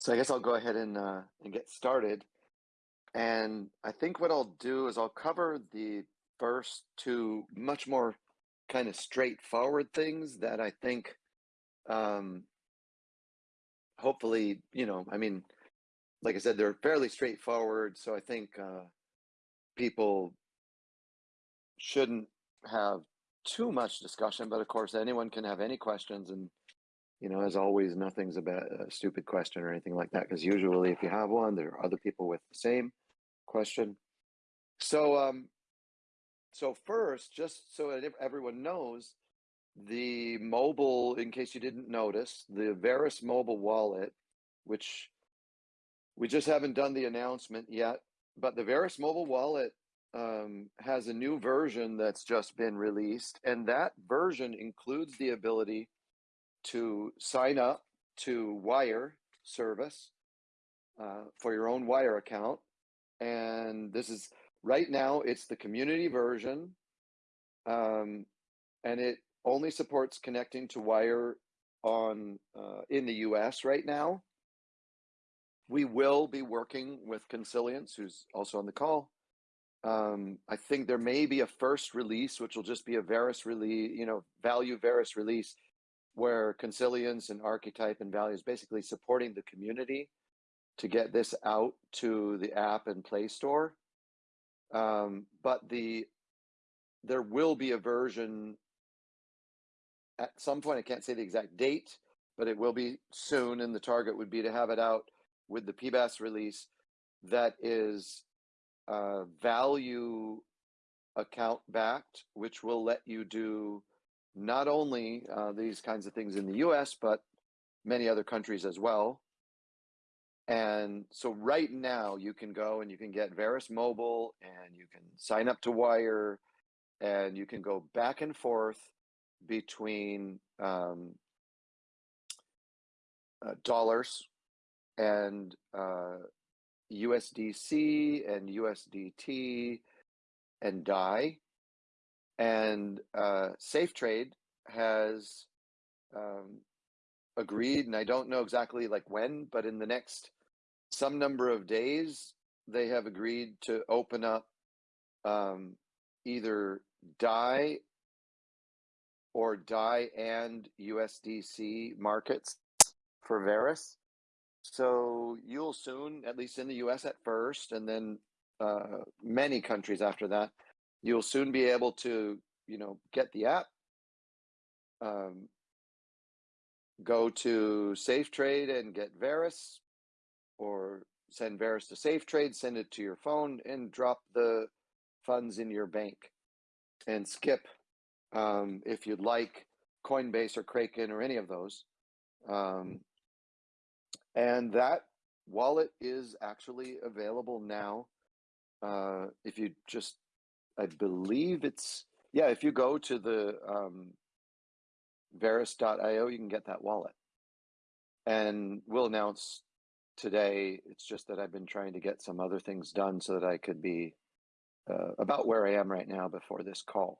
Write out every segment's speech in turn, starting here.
So I guess I'll go ahead and uh, and get started. And I think what I'll do is I'll cover the first two much more kind of straightforward things that I think um, hopefully, you know, I mean, like I said, they're fairly straightforward. So I think uh, people shouldn't have too much discussion, but of course, anyone can have any questions. And, you know, as always, nothing's a, ba- a stupid question or anything like that, because usually if you have one, there are other people with the same question. So, um, so first, just so that everyone knows, the mobile, in case you didn't notice, the Verus mobile wallet, which we just haven't done the announcement yet, but the Verus mobile wallet um, has a new version that's just been released, and that version includes the ability to sign up to Wyre service uh, for your own Wyre account. And this is right now, it's the community version, um, and it only supports connecting to Wyre on uh, in the U.S. right now. We will be working with Consilience, who's also on the call, um, I think there may be a first release, which will just be a Verus release, you know, value Verus release, where Consilience and Archetype and Value is basically supporting the community to get this out to the app and Play Store. Um, but the there will be a version at some point. I can't say the exact date, but it will be soon, and the target would be to have it out with the PBaaS release that is uh, value account backed, which will let you do not only uh, these kinds of things in the US, but many other countries as well. And so right now you can go and you can get Verus Mobile and you can sign up to Wyre and you can go back and forth between um, uh, dollars and uh, USDC and USDT and DAI. And uh, Safe Trade has um, agreed, and I don't know exactly like when, but in the next some number of days, they have agreed to open up um, either DAI or DAI and USDC markets for Verus. So you'll soon, at least in the US at first, and then uh, many countries after that, you'll soon be able to, you know, get the app, um, go to Safe Trade and get Verus, or send Verus to Safe Trade, send it to your phone, and drop the funds in your bank, and skip um, if you'd like Coinbase or Kraken or any of those. Um, and that wallet is actually available now. Uh, if you just, I believe it's, yeah, if you go to the um, Verus.io, you can get that wallet. And we'll announce today. It's just that I've been trying to get some other things done so that I could be uh, about where I am right now before this call.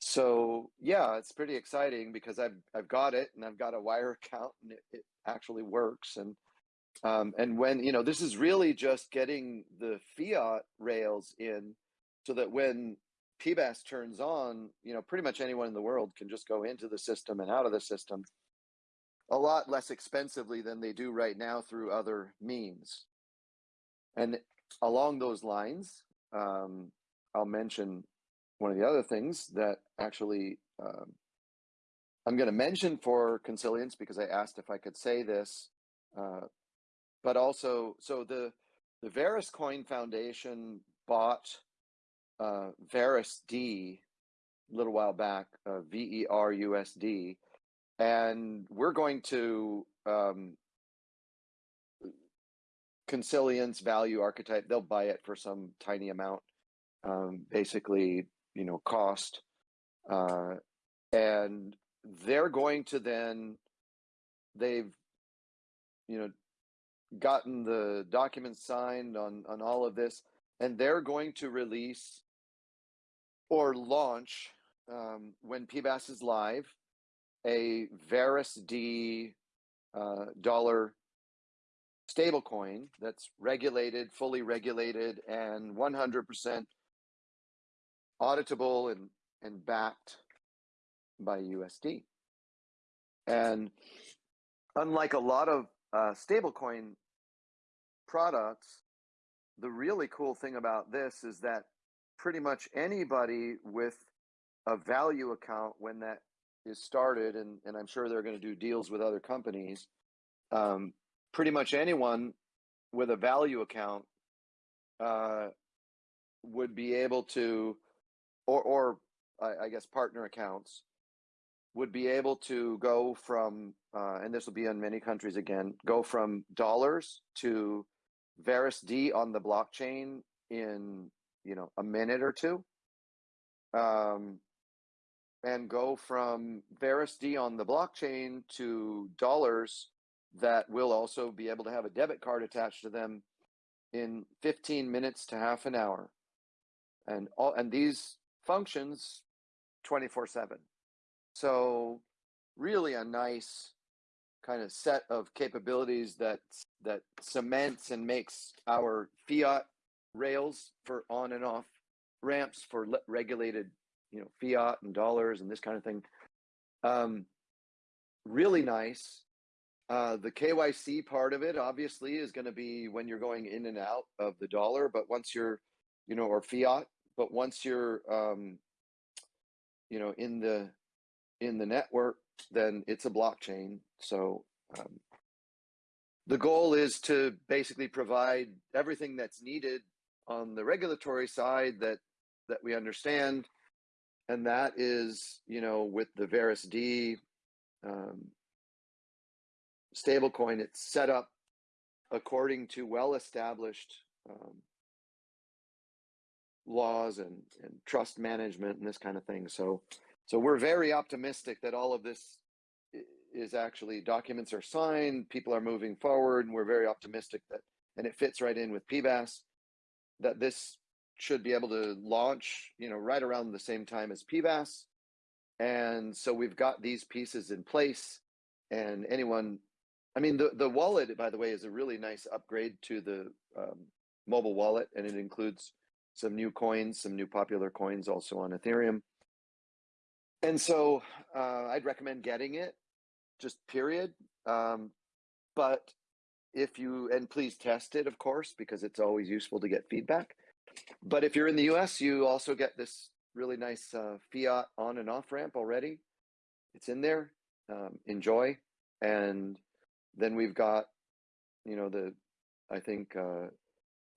So yeah, it's pretty exciting because I've I've got it and I've got a Wyre account and it, it actually works and um, and when you know this is really just getting the fiat rails in so that when PBaaS turns on, you know, pretty much anyone in the world can just go into the system and out of the system a lot less expensively than they do right now through other means. And along those lines, um, I'll mention one of the other things that actually um, I'm going to mention for consilience because I asked if I could say this, uh, but also so the the Verus Coin Foundation bought uh, Verus D a little while back, uh, V E R U S D, and we're going to um, consilience value archetype. They'll buy it for some tiny amount, um, basically you know cost uh, and they're going to then they've you know gotten the documents signed on on all of this and they're going to release or launch um, when PBaaS is live a Verus D uh, dollar stablecoin that's regulated, fully regulated, and 100% auditable and, and backed by USD. And unlike a lot of uh, stablecoin products, the really cool thing about this is that pretty much anybody with a value account when that is started, and, and I'm sure they're going to do deals with other companies, um, pretty much anyone with a value account uh, would be able to, or, or I, I guess partner accounts, would be able to go from, uh, and this will be in many countries again, go from dollars to VerusD on the blockchain in you know a minute or two, um, and go from VerusD on the blockchain to dollars that will also be able to have a debit card attached to them in 15 minutes to half an hour, and all and these functions 24 7 so really a nice kind of set of capabilities that that cements and makes our fiat rails for on and off ramps for regulated you know fiat and dollars and this kind of thing um, really nice uh, the kyc part of it obviously is going to be when you're going in and out of the dollar but once you're you know or fiat but once you're um, you know in the in the network, then it's a blockchain. So um, the goal is to basically provide everything that's needed on the regulatory side that that we understand, and that is, you know, with the VerusD um, stablecoin, it's set up according to well-established um, laws and, and trust management and this kind of thing. So so we're very optimistic that all of this is actually documents are signed, people are moving forward, and we're very optimistic that, and it fits right in with PBaaS, that this should be able to launch, you know, right around the same time as PBaaS. And so we've got these pieces in place, and anyone, I mean, the the wallet, by the way, is a really nice upgrade to the um, mobile wallet, and it includes some new coins, some new popular coins also on Ethereum and so uh, I'd recommend getting it, just period. Um, but if you and please test it, of course, because it's always useful to get feedback. But if you're in the U.S., you also get this really nice uh, fiat on and off ramp already. It's in there. Um, enjoy, and then we've got, you know, the, I think uh,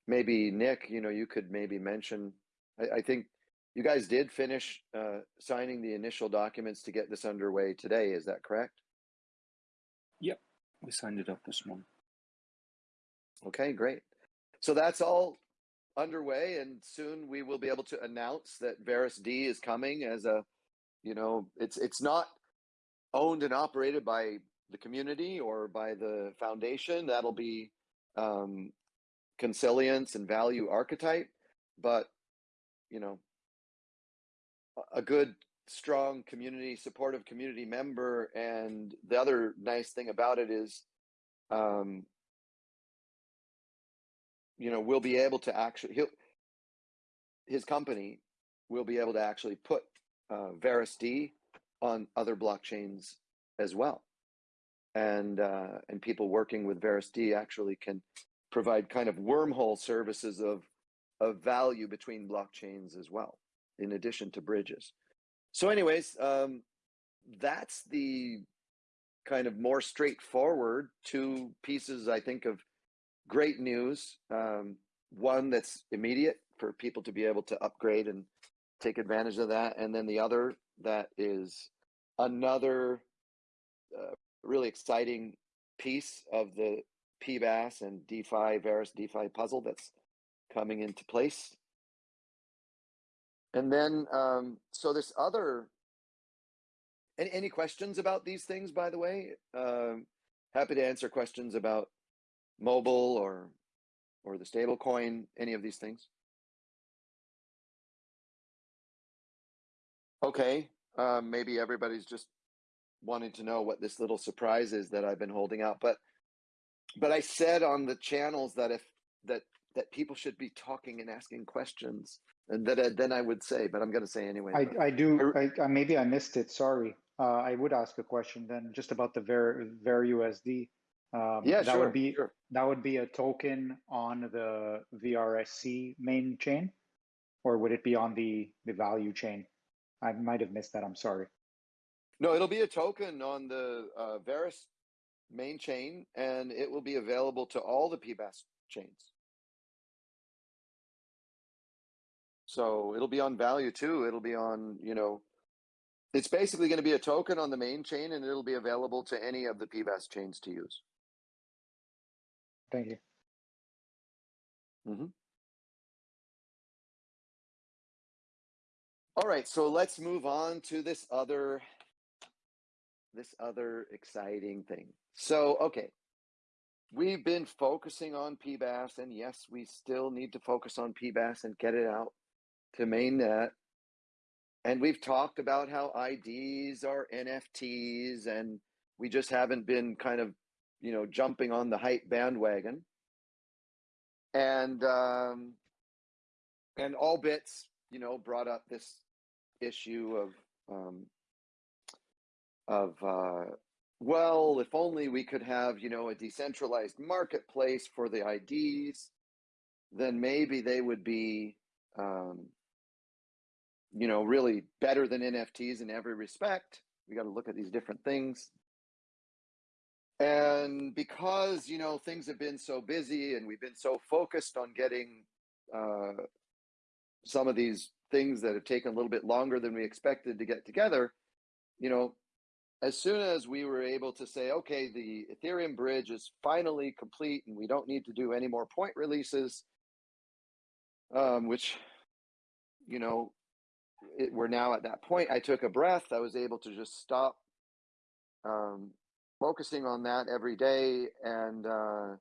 maybe Nick, you know, you could maybe mention. I, I think you guys did finish uh, signing the initial documents to get this underway today, is that correct? Yep, we signed it up this morning. Okay, great. So that's all underway, and soon we will be able to announce that VerusD is coming as a, you know, it's it's not owned and operated by the community or by the foundation. That'll be um, consilience and value archetype, but you know a good strong community supportive community member and the other nice thing about it is um you know we'll be able to actually he'll his company will be able to actually put uh, VerusD on other blockchains as well and uh, and people working with VerusD actually can provide kind of wormhole services of of value between blockchains as well in addition to bridges. So, anyways, um, that's the kind of more straightforward two pieces, I think, of great news. Um, one that's immediate for people to be able to upgrade and take advantage of that. And then the other that is another uh, really exciting piece of the PBaaS and DeFi, Verus DeFi puzzle that's coming into place. And then, um, so this other, any, any questions about these things, by the way? Um, happy to answer questions about mobile or, or the stable coin, any of these things. Okay, um, maybe everybody's just wanting to know what this little surprise is that I've been holding out, but but I said on the channels that if that that people should be talking and asking questions, and that I, then I would say, but I'm going to say anyway. I, I do, I, I, maybe I missed it, sorry. Uh, I would ask a question then, just about the Ver, Ver USD. Um, yeah, that sure. would be, sure. that would be a token on the VRSC main chain? Or would it be on the, the value chain? I might have missed that, I'm sorry. No, it'll be a token on the uh, Verus main chain, and it will be available to all the PBaaS chains. So it'll be on value too. It'll be on, you know, it's basically going to be a token on the main chain, and it'll be available to any of the PBaaS chains to use. Thank you. Mm-hmm. All right, so let's move on to this other this other exciting thing. So, okay. We've been focusing on PBaaS and yes, we still need to focus on PBaaS and get it out to mainnet. And we've talked about how IDs are NFTs and we just haven't been kind of, you know, jumping on the hype bandwagon. And um and all bits you know, brought up this issue of um, of uh, well, if only we could have you know a decentralized marketplace for the IDs, then maybe they would be um, you know really better than NFTs in every respect. We got to look at these different things. And because you know things have been so busy and we've been so focused on getting uh, some of these things that have taken a little bit longer than we expected to get together, you know, as soon as we were able to say, okay, the Ethereum bridge is finally complete and we don't need to do any more point releases, um, which, you know, it, we're now at that point. I took a breath. I was able to just stop um, focusing on that every day and uh,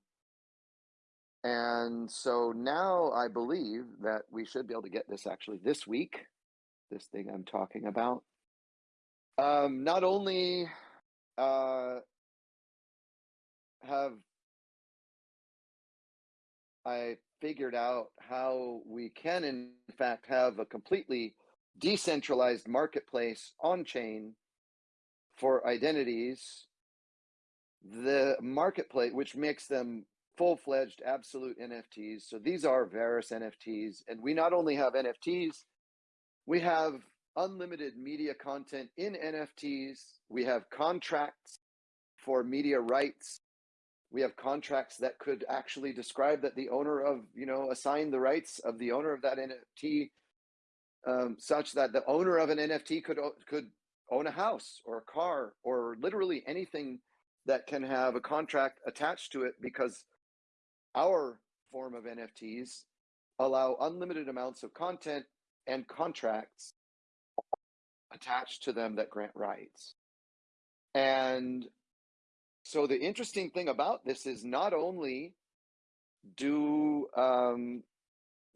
and so now I believe that we should be able to get this actually this week, this thing I'm talking about. Um, not only uh, have I figured out how we can, in fact, have a completely decentralized marketplace on chain for identities, the marketplace, which makes them full-fledged absolute NFTs. So these are Verus NFTs, and we not only have NFTs, we have unlimited media content in NFTs. We have contracts for media rights. We have contracts that could actually describe that the owner of, you know, assign the rights of the owner of that NFT, um, such that the owner of an NFT could could own a house or a car or literally anything that can have a contract attached to it because our form of NFTs allow unlimited amounts of content and contracts attached to them that grant rights. And so the interesting thing about this is not only do um,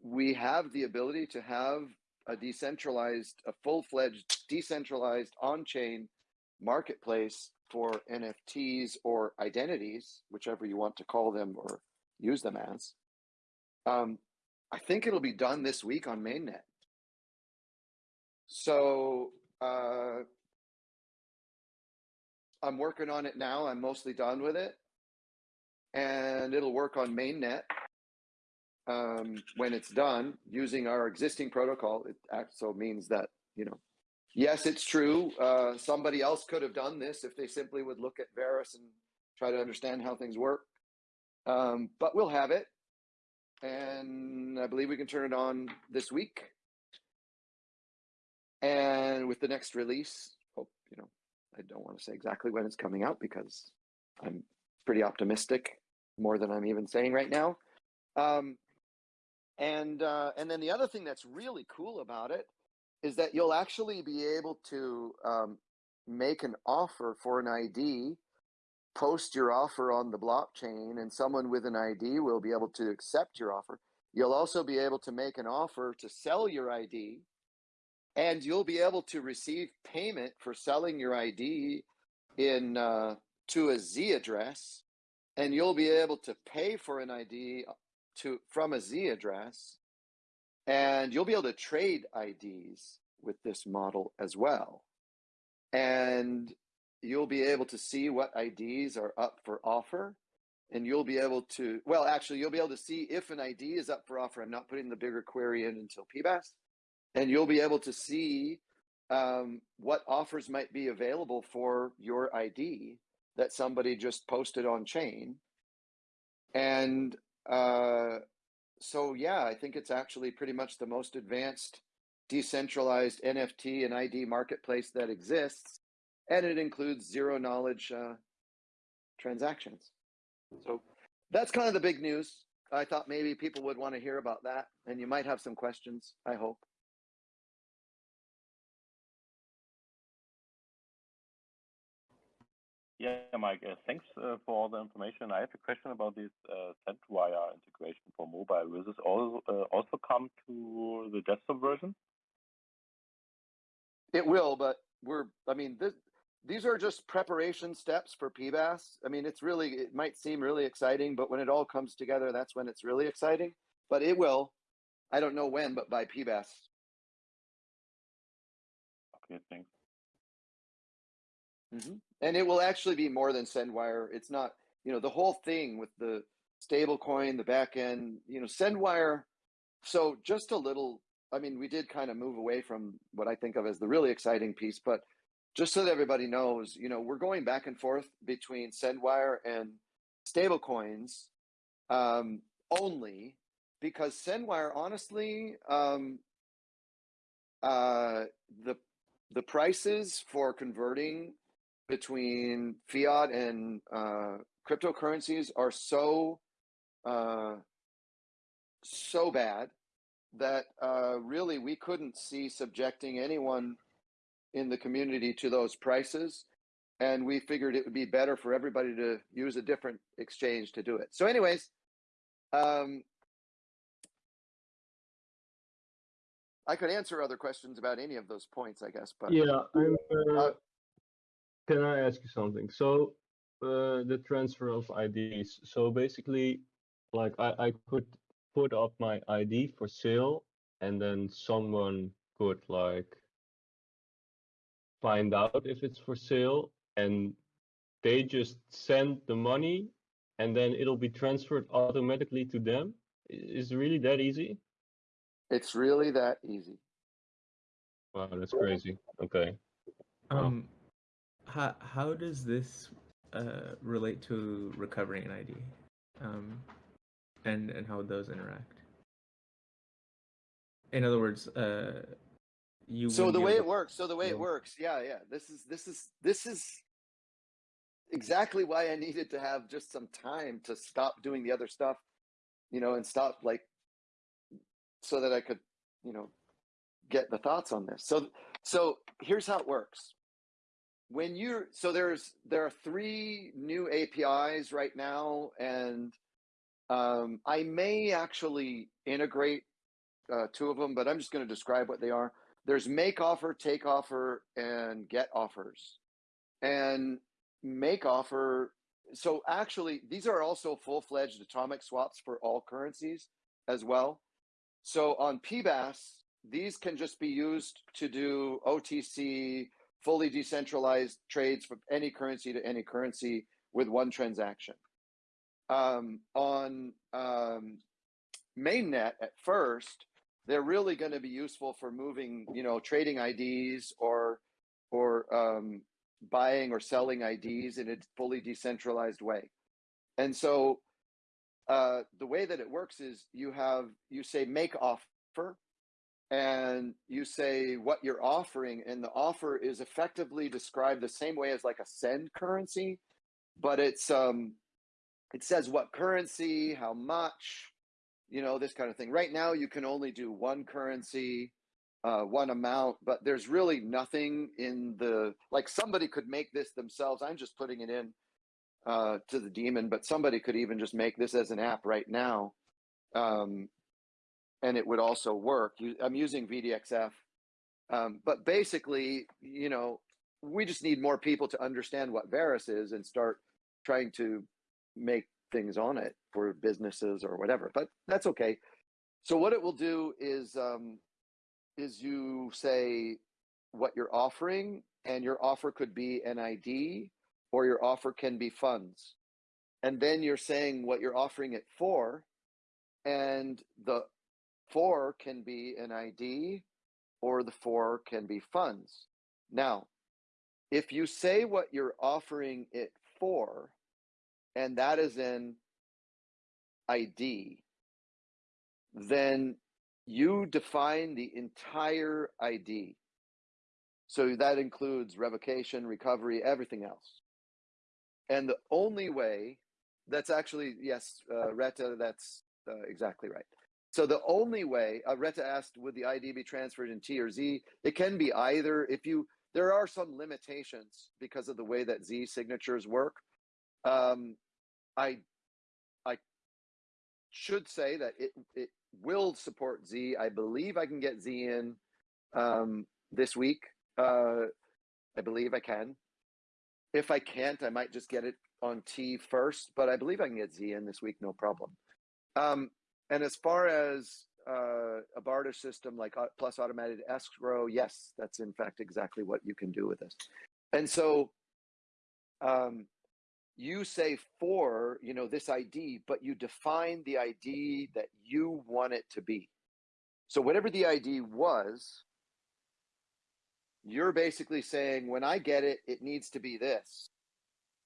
we have the ability to have a decentralized, a full-fledged decentralized on-chain marketplace for NFTs or identities, whichever you want to call them or use them as. Um, I think it'll be done this week on mainnet. So uh, I'm working on it now. I'm mostly done with it, and it'll work on mainnet um, when it's done using our existing protocol. It also means that you know, yes, it's true. Uh, somebody else could have done this if they simply would look at Verus and try to understand how things work. Um, but we'll have it. And I believe we can turn it on this week. And with the next release, hope, you know, I don't want to say exactly when it's coming out because I'm pretty optimistic, more than I'm even saying right now. Um, and uh, and then the other thing that's really cool about it is that you'll actually be able to um, make an offer for an ID post your offer on the blockchain and someone with an ID will be able to accept your offer. You'll also be able to make an offer to sell your ID and you'll be able to receive payment for selling your ID in uh, to a Z address and you'll be able to pay for an ID to from a Z address, and you'll be able to trade IDs with this model as well. And you'll be able to see what IDs are up for offer. And you'll be able to, well, actually, you'll be able to see if an ID is up for offer. I'm not putting the bigger query in until PBaaS. And you'll be able to see um, what offers might be available for your ID that somebody just posted on chain. And uh, so, yeah, I think it's actually pretty much the most advanced decentralized NFT and ID marketplace that exists. And it includes zero knowledge uh, transactions. So that's kind of the big news. I thought maybe people would want to hear about that, and you might have some questions, I hope. Yeah, Mike, uh, thanks uh, for all the information. I have a question about this uh, SendWyre integration for mobile. Will this also, uh, also come to the desktop version? It will, but we're, I mean, this, these are just preparation steps for PBaaS. I mean, it's really, it might seem really exciting, but when it all comes together, that's when it's really exciting. But it will. I don't know when, but by PBaaS. Okay, thanks. hmm And it will actually be more than SendWyre. It's not, you know, the whole thing with the stable coin, the back end, you know, SendWyre. So just a little, I mean, we did kind of move away from what I think of as the really exciting piece, but just so that everybody knows, you know, we're going back and forth between SendWyre and stable coins um, only because SendWyre, honestly, um, uh, the the prices for converting between fiat and uh, cryptocurrencies are so uh, so bad that uh, really we couldn't see subjecting anyone in the community to those prices and we figured it would be better for everybody to use a different exchange to do it so anyways um, i could answer other questions about any of those points i guess but Yeah, I'm. Uh, can I ask you something? So, uh, the transfer of IDs. So basically, like I, I could put up my ID for sale, and then someone could like find out if it's for sale, and they just send the money, and then it'll be transferred automatically to them. Is it really that easy? it's really that easy Wow, that's crazy. Okay. Wow. Um, how how does this uh, relate to recovering an ID, um, and and how would those interact? In other words, uh, you. so the way it works so the way it works yeah yeah this is this is this is exactly why i needed to have just some time to stop doing the other stuff you know and stop like so that i could you know get the thoughts on this so so here's how it works when you're so there's there are three new apis right now and um, i may actually integrate uh, two of them but i'm just going to describe what they are there's make offer, take offer, and get offers. And make offer, so actually, these are also full fledged atomic swaps for all currencies as well. So on PBaaS, these can just be used to do OTC, fully decentralized trades from any currency to any currency with one transaction. Um, on um, mainnet at first, they're really going to be useful for moving, you know, trading IDs or or um, buying or selling IDs in a fully decentralized way. And so uh, the way that it works is you have you say make offer, and you say what you're offering, and the offer is effectively described the same way as like a send currency, but it's um, it says what currency, how much, you know, this kind of thing. Right now, you can only do one currency, uh, one amount, but there's really nothing in the like somebody could make this themselves. I'm just putting it in uh, to the daemon but somebody could even just make this as an app right now, um, and it would also work. I'm using VDXF, um, but basically, you know, we just need more people to understand what Verus is and start trying to make things on it for businesses or whatever, but that's okay. So what it will do is um, is you say what you're offering, and your offer could be an ID or your offer can be funds. And then you're saying what you're offering it for, and the for can be an ID or the four can be funds. Now, if you say what you're offering it for, and that is an ID, then you define the entire ID. So that includes revocation, recovery, everything else. And the only way that's actually, yes, uh, Retta, that's uh, exactly right. So the only way, uh, Retta asked, would the ID be transferred in T or Z? It can be either. If you, there are some limitations because of the way that Z signatures work. Um, I, I should say that it it will support Z. I believe I can get Z in um, this week. Uh, I believe I can. If I can't, I might just get it on T first, but I believe I can get Z in this week, no problem. Um, and as far as uh, a barter system like plus automated escrow, yes, that's in fact exactly what you can do with this. And so um, you say for, you know, this ID, but you define the ID that you want it to be. So whatever the ID was, you're basically saying when I get it, it needs to be this.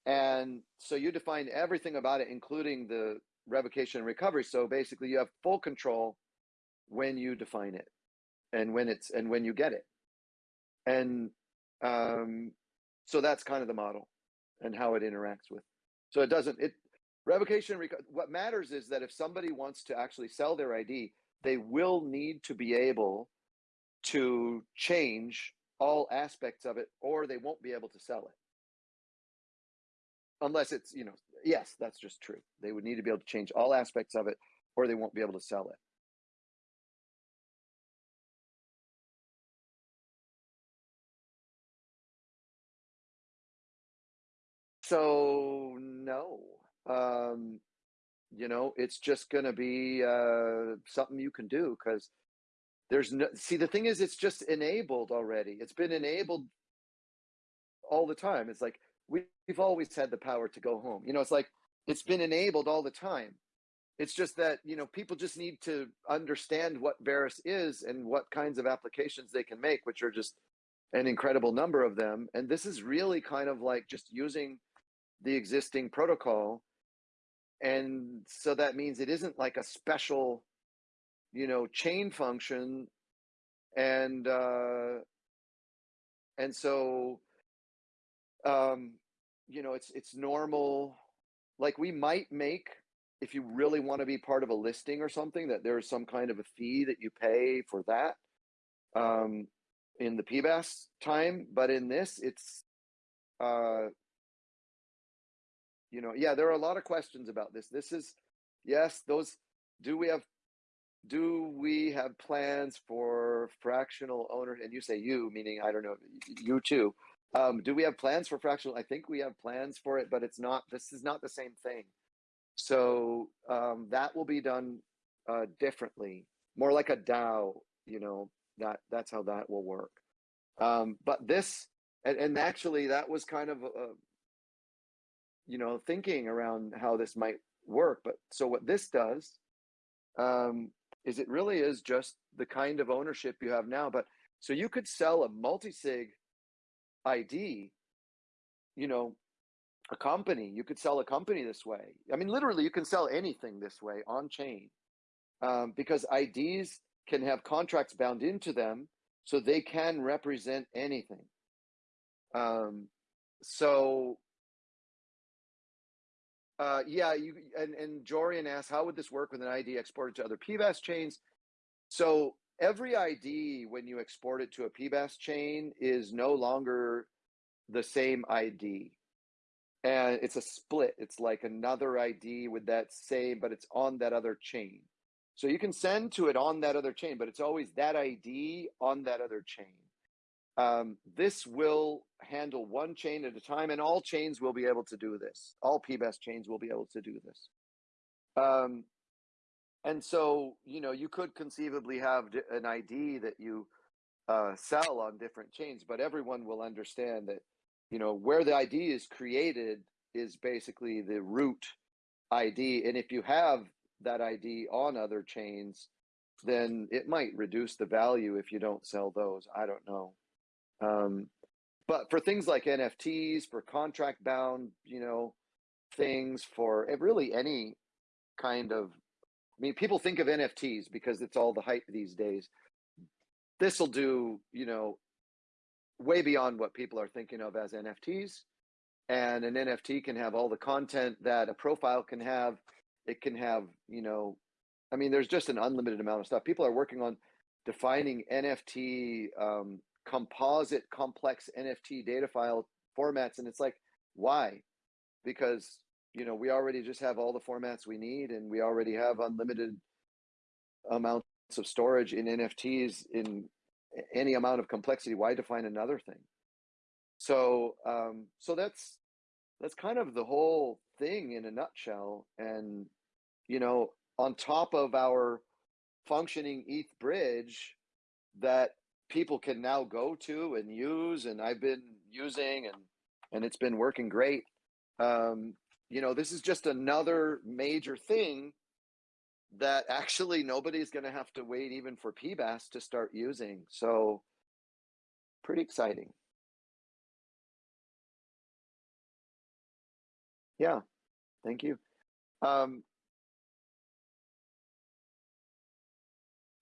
And so you define everything about it, including the revocation and recovery. So basically you have full control when you define it and when it's and when you get it. And um, so that's kind of the model and how it interacts with. So it doesn't it revocation reco- what matters is that if somebody wants to actually sell their ID, they will need to be able to change all aspects of it or they won't be able to sell it unless it's you know yes that's just true. They would need to be able to change all aspects of it or they won't be able to sell it. So no. Um you know it's just going to be uh something you can do because there's no see the thing is it's just enabled already. It's been enabled all the time. It's like we, we've always had the power to go home. You know it's like it's been enabled all the time. It's just that you know people just need to understand what Verus is and what kinds of applications they can make which are just an incredible number of them. And this is really kind of like just using the existing protocol. And so that means it isn't like a special you know chain function. And uh and so um you know it's it's normal. Like we might make if you really want to be part of a listing or something that there's some kind of a fee that you pay for that um in the PBaaS time but in this it's uh you know yeah there are a lot of questions about this. This is yes those do we have do we have plans for fractional owner and you say you meaning i don't know you too um, do we have plans for fractional? I think we have plans for it but it's not this is not the same thing. So um, that will be done uh, differently more like a dao you know that that's how that will work. Um, but this and, and actually that was kind of a, you know thinking around how this might work but so what this does um, is it really is just the kind of ownership you have now but so you could sell a multi-sig id you know a company you could sell a company this way i mean literally you can sell anything this way on chain um, because ids can have contracts bound into them so they can represent anything um, so uh, yeah, you and and Jorian asked, how would this work with an ID exported to other PBaaS chains? So every ID, when you export it to a PBaaS chain, is no longer the same ID, and it's a split. It's like another ID with that same, but it's on that other chain. So you can send to it on that other chain, but it's always that ID on that other chain. Um, this will handle one chain at a time, and all chains will be able to do this. All PBaaS chains will be able to do this. Um, and so, you know, you could conceivably have an ID that you uh, sell on different chains, but everyone will understand that, you know, where the ID is created is basically the root ID. And if you have that ID on other chains, then it might reduce the value if you don't sell those. I don't know. Um, but for things like NFTs, for contract bound, you know, things, for eh, really any kind of, mean, people think of NFTs because it's all the hype these days. This will do, you know, way beyond what people are thinking of as NFTs. And an NFT can have all the content that a profile can have. It can have, you know, I mean, there's just an unlimited amount of stuff. People are working on defining NFT um, composite complex NFT data file formats. And it's like, why? Because, you know, we already just have all the formats we need and we already have unlimited amounts of storage in NFTs in any amount of complexity. Why define another thing? So, um, so that's, that's kind of the whole thing in a nutshell. And, you know, on top of our functioning ETH bridge that people can now go to and use and I've been using and and it's been working great. Um, you know, this is just another major thing that actually nobody's going to have to wait even for PBaaS to start using. So pretty exciting. Yeah, thank you. Um,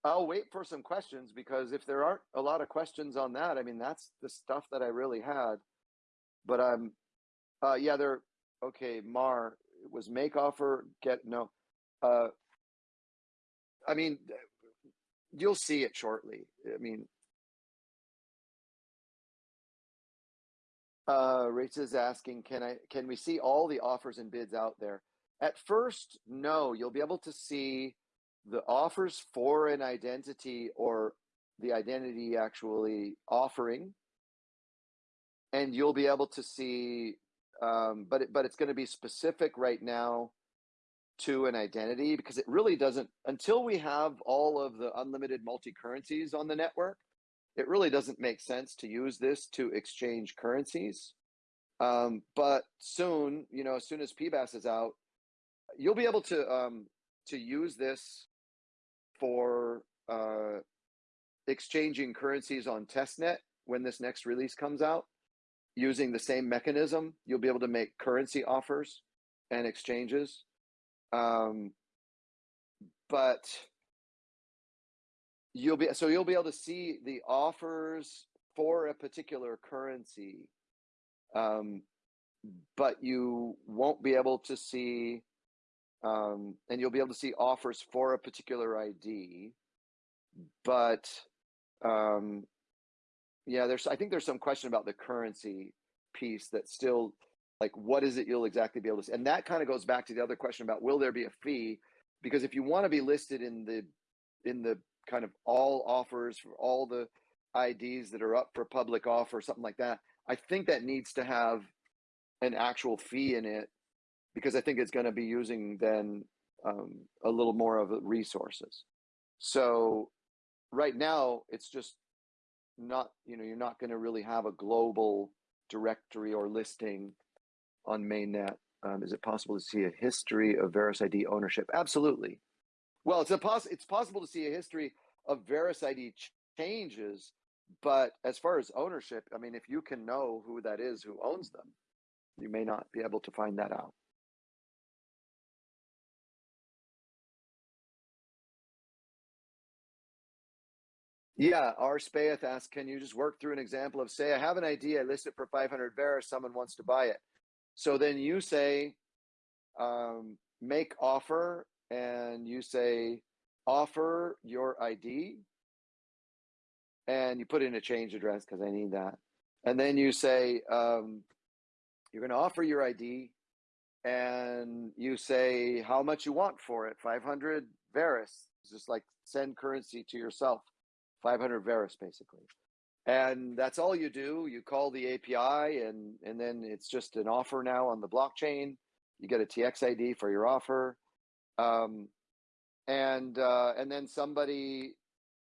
I'll wait for some questions because if there aren't a lot of questions on that, I mean, that's the stuff that I really had. But I'm, uh, yeah, there. Okay, Mar it was make offer get no. Uh, I mean, you'll see it shortly. I mean, uh, Rich is asking, can I can we see all the offers and bids out there? At first, no. You'll be able to see the offers for an identity or the identity actually offering and you'll be able to see um, but it, but it's going to be specific right now to an identity because it really doesn't until we have all of the unlimited multi currencies on the network it really doesn't make sense to use this to exchange currencies. Um, but soon you know as soon as PBaaS is out you'll be able to um, to use this for uh, exchanging currencies on testnet when this next release comes out using the same mechanism you'll be able to make currency offers and exchanges um, but you'll be so you'll be able to see the offers for a particular currency um, but you won't be able to see um, and you'll be able to see offers for a particular ID. But um, yeah, there's I think there's some question about the currency piece that still like what is it you'll exactly be able to see? And that kind of goes back to the other question about will there be a fee? Because if you want to be listed in the in the kind of all offers for all the IDs that are up for public offer, or something like that, I think that needs to have an actual fee in it because I think it's going to be using then um, a little more of resources. So right now, it's just not, you know, you're not going to really have a global directory or listing on mainnet. Um, is it possible to see a history of VerusID ownership? Absolutely. Well, it's a poss- it's possible to see a history of VerusID ch- changes, but as far as ownership, I mean, if you can know who that is who owns them, you may not be able to find that out. Yeah, R. Spaeth asks, can you just work through an example of say I have an idea, I list it for 500 Verus, someone wants to buy it. So then you say, um, make offer, and you say, offer your ID, and you put in a change address because I need that. And then you say, um, you're going to offer your ID, and you say how much you want for it 500 Verus. It's just like send currency to yourself. 500 Verus basically. and that's all you do. You call the API, and and then it's just an offer now on the blockchain. You get a TX ID for your offer, um, and uh, and then somebody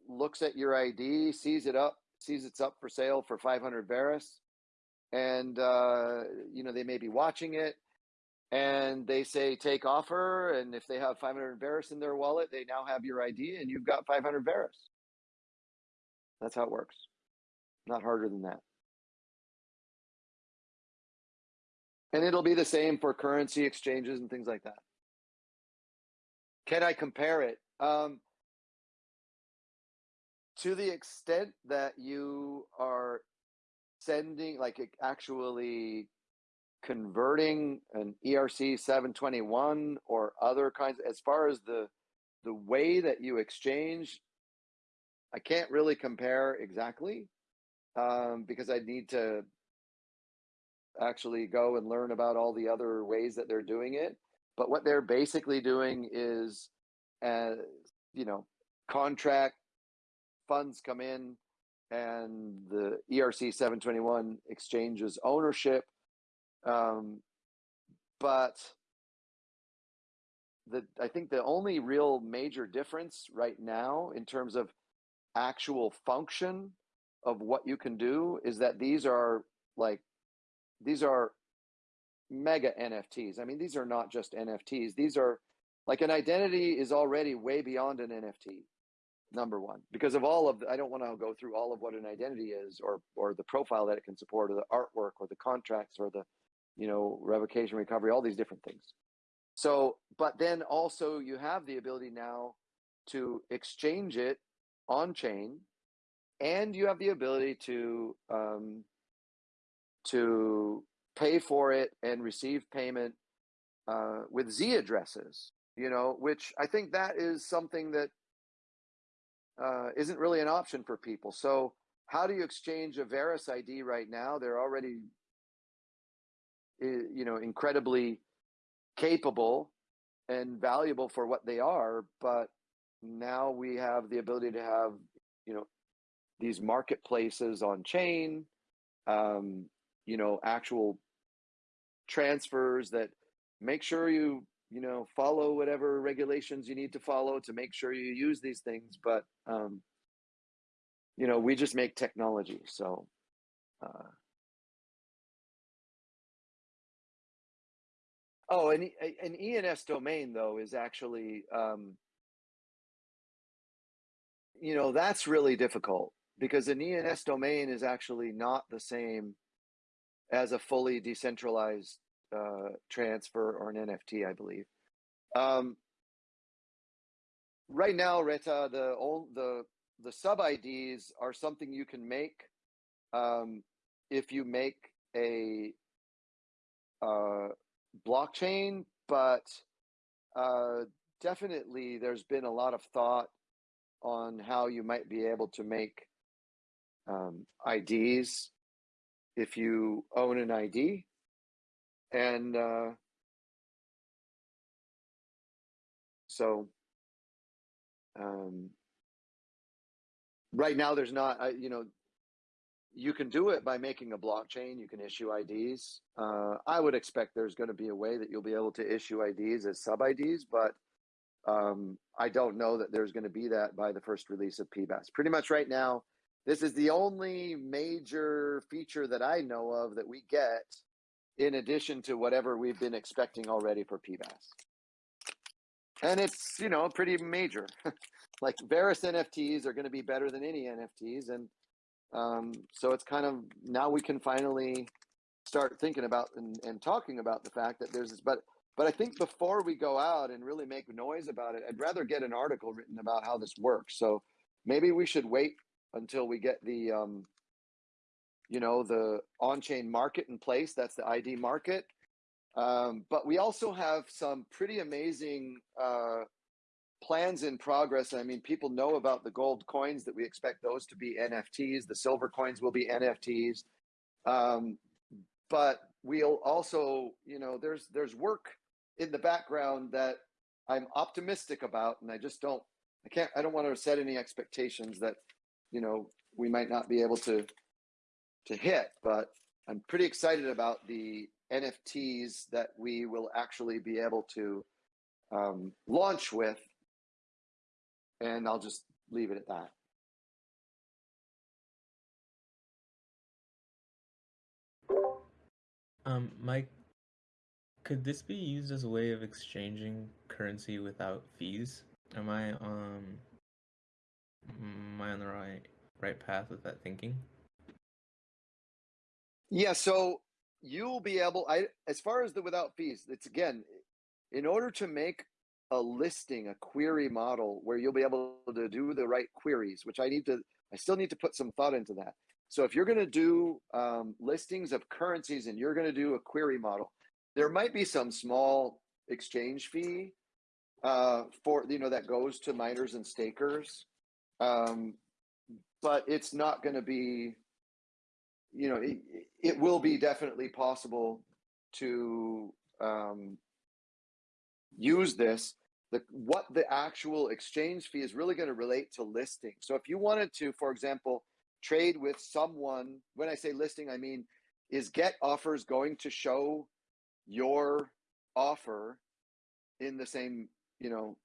looks at your ID, sees it up, sees it's up for sale for 500 Verus, and uh, you know they may be watching it, and they say take offer, and if they have 500 Verus in their wallet, they now have your ID, and you've got 500 Verus. That's how it works. Not harder than that. And it'll be the same for currency exchanges and things like that. Can I compare it? Um, to the extent that you are sending, like actually converting an ERC 721 or other kinds, as far as the the way that you exchange, I can't really compare exactly um, because I need to actually go and learn about all the other ways that they're doing it. But what they're basically doing is, uh, you know, contract funds come in and the ERC 721 exchanges ownership. Um, but the I think the only real major difference right now in terms of actual function of what you can do is that these are like these are mega NFTs. I mean, these are not just NFTs. These are like an identity is already way beyond an NFT. Number one, because of all of the, I don't want to go through all of what an identity is, or or the profile that it can support, or the artwork, or the contracts, or the you know revocation recovery, all these different things. So, but then also you have the ability now to exchange it on chain, and you have the ability to um, to pay for it and receive payment uh, with Z addresses. You know, which I think that is something that uh, isn't really an option for people. So, how do you exchange a Verus ID right now? They're already, you know, incredibly capable and valuable for what they are, but now we have the ability to have, you know, these marketplaces on chain, um, you know, actual transfers that make sure you you know follow whatever regulations you need to follow to make sure you use these things. But um you know we just make technology so uh oh and E- an ens domain though is actually um you know that's really difficult because an ens domain is actually not the same as a fully decentralized uh, transfer or an NFT, I believe. Um, right now, Reta, the all the the sub IDs are something you can make um, if you make a uh, blockchain, but uh, definitely there's been a lot of thought on how you might be able to make um, IDs if you own an ID and uh, so um, right now there's not I, you know you can do it by making a blockchain. You can issue ids uh, i would expect there's going to be a way that you'll be able to issue ids as sub ids but um, i don't know that there's going to be that by the first release of PBaaS pretty much right now this is the only major feature that i know of that we get in addition to whatever we've been expecting already for PBaaS. And it's, you know, pretty major. like Verus NFTs are going to be better than any NFTs. And um, so it's kind of now we can finally start thinking about and, and talking about the fact that there's this, but but I think before we go out and really make noise about it, I'd rather get an article written about how this works. So maybe we should wait until we get the um, you know the on-chain market in place. That's the id market. Um, but we also have some pretty amazing uh, plans in progress. I mean people know about the gold coins that we expect those to be nfts the silver coins will be nfts um, but we'll also you know there's there's work in the background that i'm optimistic about and i just don't i can't i don't want to set any expectations that you know we might not be able to to hit, but I'm pretty excited about the NFTs that we will actually be able to um, launch with. And I'll just leave it at that. Um, Mike, could this be used as a way of exchanging currency without fees? Am I um am I on the right right path with that thinking? Yeah, so you'll be able I as far as the without fees, it's again in order to make a listing, a query model where you'll be able to do the right queries, which I need to I still need to put some thought into that. So if you're going to do um, listings of currencies and you're going to do a query model, there might be some small exchange fee uh, for you know that goes to miners and stakers, um, but it's not going to be you know, it, it will be definitely possible to um, use this. The, what the actual exchange fee is really going to relate to listing. So if you wanted to, for example, trade with someone, when I say listing, I mean, is get offers going to show your offer in the same, you know,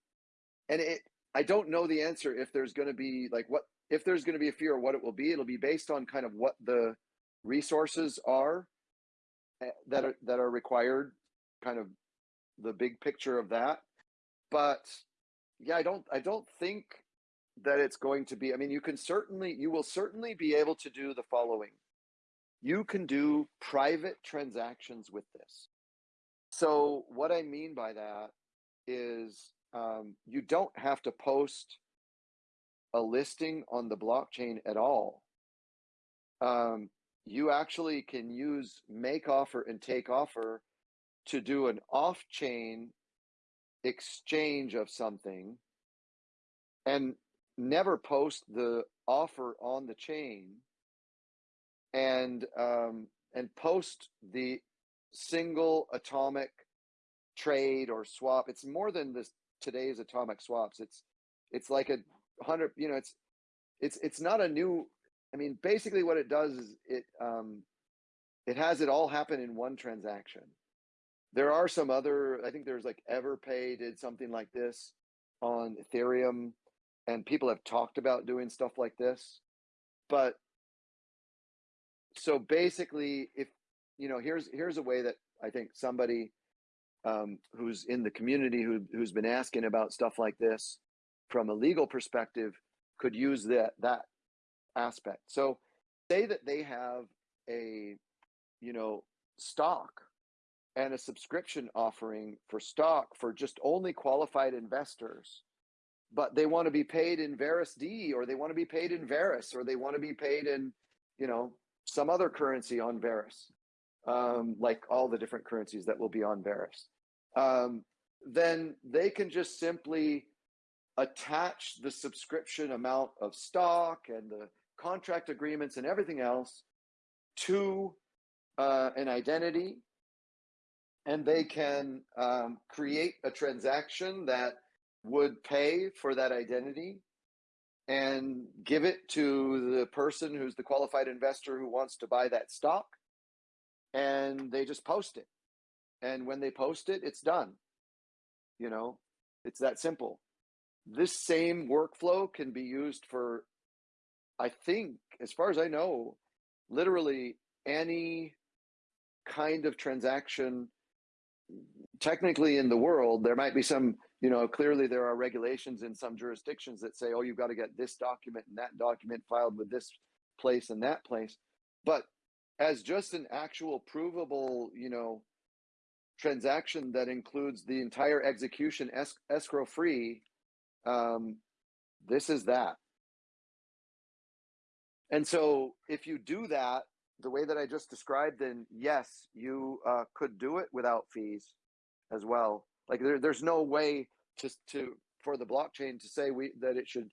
and it, I don't know the answer if there's going to be like what, if there's going to be a fee or what it will be, it'll be based on kind of what the, resources are eh, that are that are required kind of the big picture of that. But yeah i don't i don't think that it's going to be i mean you can certainly you will certainly be able to do the following. You can do private transactions with this so what i mean by that is um, you don't have to post a listing on the blockchain at all. Um, you actually can use make offer and take offer to do an off chain exchange of something and never post the offer on the chain and um, and post the single atomic trade or swap it's more than this today's atomic swaps it's it's like a hundred you know it's it's it's not a new I mean, basically what it does is it um, it has it all happen in one transaction. There are some other, I think there's like Everpay did something like this on Ethereum, and people have talked about doing stuff like this. But so basically, if you know, here's here's a way that I think somebody um, who's in the community who who's been asking about stuff like this from a legal perspective could use that that aspect. So say that they have a, you know, stock and a subscription offering for stock for just only qualified investors, but they want to be paid in VerusD or they want to be paid in Verus or they want to be paid in, you know, some other currency on Verus, um, like all the different currencies that will be on Verus. Um, then they can just simply attach the subscription amount of stock and the contract agreements and everything else to uh, an identity and they can um, create a transaction that would pay for that identity and give it to the person who's the qualified investor who wants to buy that stock and they just post it. And when they post it it's done. You know it's that simple. This same workflow can be used for I think, as far as I know, literally any kind of transaction technically in the world. There might be some you know clearly there are regulations in some jurisdictions that say oh you've got to get this document and that document filed with this place and that place. But as just an actual provable you know transaction that includes the entire execution es- escrow free um, this is that and so if you do that the way that I just described, then yes, you uh, could do it without fees as well. Like there, there's no way to to for the blockchain to say we that it should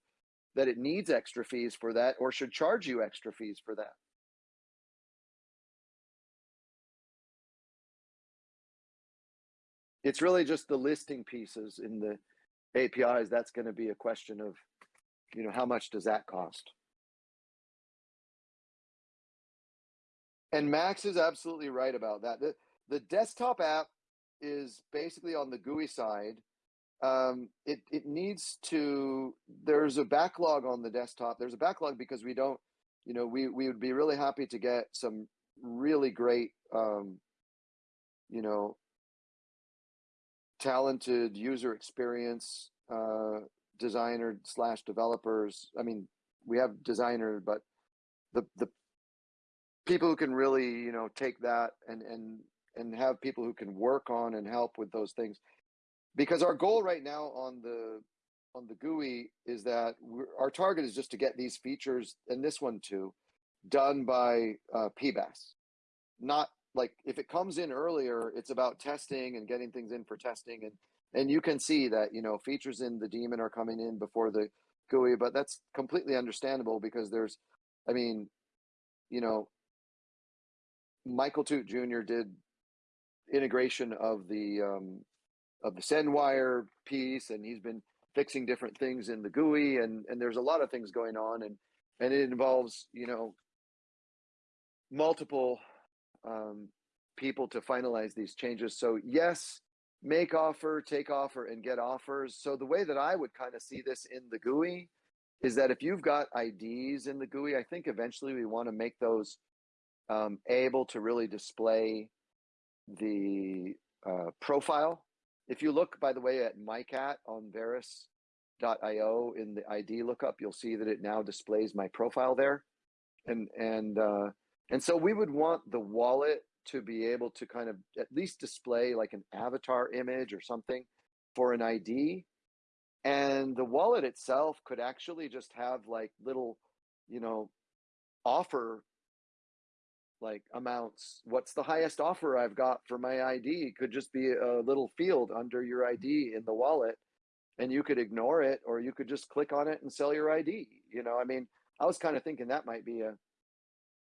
that it needs extra fees for that or should charge you extra fees for that. It's really just the listing pieces in the APIs. That's going to be a question of, you know, how much does that cost? And Max is absolutely right about that. The the desktop app is basically on the GUI side. Um, it it needs to. There's a backlog on the desktop. There's a backlog because we don't. You know, we we would be really happy to get some really great. Um, you know, talented user experience uh, designer slash developers. I mean, we have designer, but the the people who can really you know take that and and and have people who can work on and help with those things because our goal right now on the on the GUI is that our target is just to get these features and this one too done by uh, PBaaS. Not like if it comes in earlier, it's about testing and getting things in for testing and and you can see that you know features in the daemon are coming in before the GUI, but that's completely understandable because there's, I mean, you know, Michael Toot Jr. did integration of the um, of the SendWyre piece, and he's been fixing different things in the GUI, and and there's a lot of things going on, and and it involves you know multiple um, people to finalize these changes. So yes, make offer, take offer, and get offers. So the way that I would kind of see this in the GUI is that if you've got IDs in the GUI, I think eventually we want to make those um, able to really display the uh, profile. If you look, by the way, at MyCat on Verus.io in the ID lookup, you'll see that it now displays my profile there. And and uh, and so we would want the wallet to be able to kind of at least display like an avatar image or something for an ID. And the wallet itself could actually just have like little, you know, offer like amounts. What's the highest offer I've got for my ID? Could just be a little field under your ID in the wallet. And you could ignore it or you could just click on it and sell your ID. You know, I mean, I was kind of thinking that might be a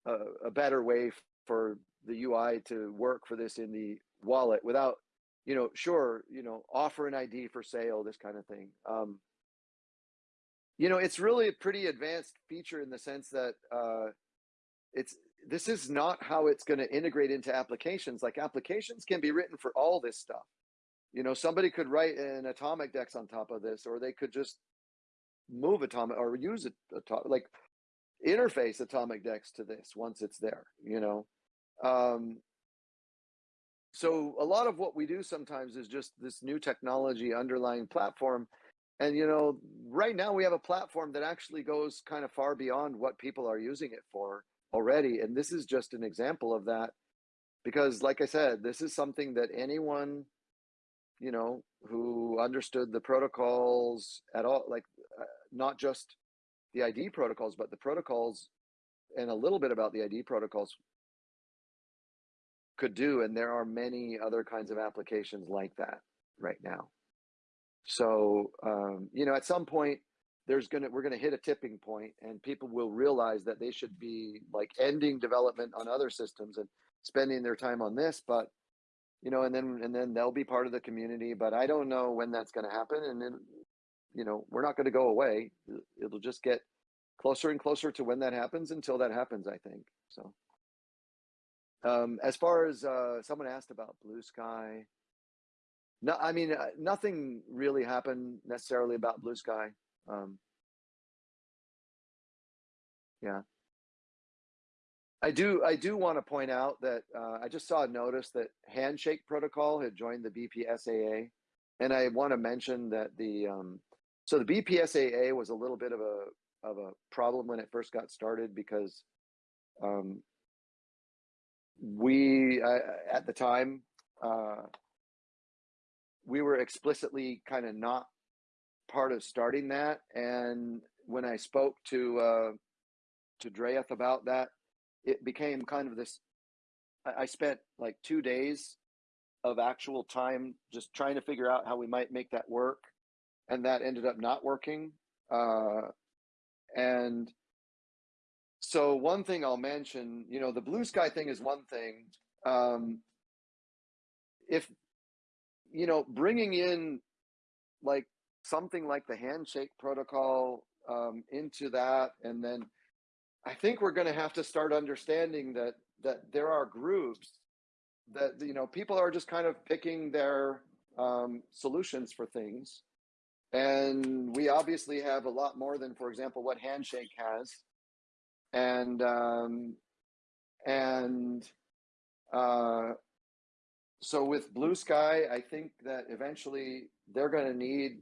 a, a better way for the UI to work for this in the wallet without, you know, sure, you know, offer an ID for sale, this kind of thing. Um, you know, it's really a pretty advanced feature in the sense that uh, it's this is not how it's going to integrate into applications. Like applications can be written for all this stuff. You know, somebody could write an atomic dex on top of this, or they could just move atomic or use it like interface atomic dex to this once it's there. You know, um, so a lot of what we do sometimes is just this new technology underlying platform. And you know, right now we have a platform that actually goes kind of far beyond what people are using it for already. And this is just an example of that. Because like I said, this is something that anyone, you know, who understood the protocols at all, like uh, not just the ID protocols, but the protocols and a little bit about the ID protocols could do. And there are many other kinds of applications like that right now. So, um, you know, at some point, there's gonna we're gonna hit a tipping point, and people will realize that they should be like ending development on other systems and spending their time on this. But you know, and then and then they'll be part of the community. But I don't know when that's going to happen, and then you know, we're not going to go away. It'll just get closer and closer to when that happens until that happens. I think so. Um, as far as uh, someone asked about Blue Sky, no, I mean uh, nothing really happened necessarily about Blue Sky. Um, yeah, I do. I do want to point out that uh, I just saw a notice that Handshake Protocol had joined the BPSAA, and I want to mention that the um, so the BPSAA was a little bit of a of a problem when it first got started because um, we uh, at the time uh, we were explicitly kind of not part of starting that. And when i spoke to uh to Dreyeth about that it became kind of this I, I spent like two days of actual time just trying to figure out how we might make that work and that ended up not working uh and so one thing I'll mention, you know, the blue sky thing is one thing. Um, if you know, bringing in like something like the handshake protocol um, into that, and then I think we're going to have to start understanding that that there are groups that you know people are just kind of picking their um, solutions for things, and we obviously have a lot more than, for example, what Handshake has, and um, and uh, so with Blue Sky, I think that eventually they're going to need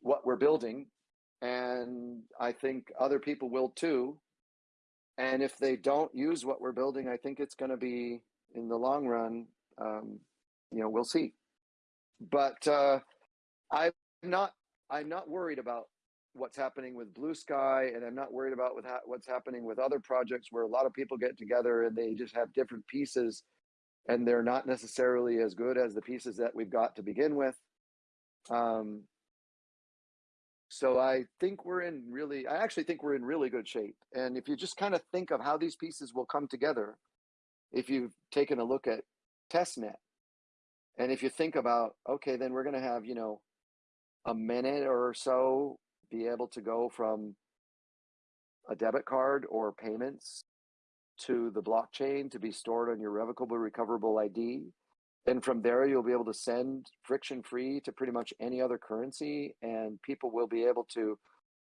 what we're building, and I think other people will too. And if they don't use what we're building, I think it's going to be in the long run. Um, you know, we'll see. But uh, I'm not. I'm not worried about what's happening with Blue Sky, and I'm not worried about with ha- what's happening with other projects where a lot of people get together and they just have different pieces, and they're not necessarily as good as the pieces that we've got to begin with. Um, so I think we're in really, I actually think we're in really good shape. And if you just kind of think of how these pieces will come together, if you've taken a look at testnet, and if you think about, okay, then we're going to have, you know, a minute or so be able to go from a debit card or payments to the blockchain to be stored on your revocable recoverable ID. And from there, you'll be able to send friction free to pretty much any other currency, and people will be able to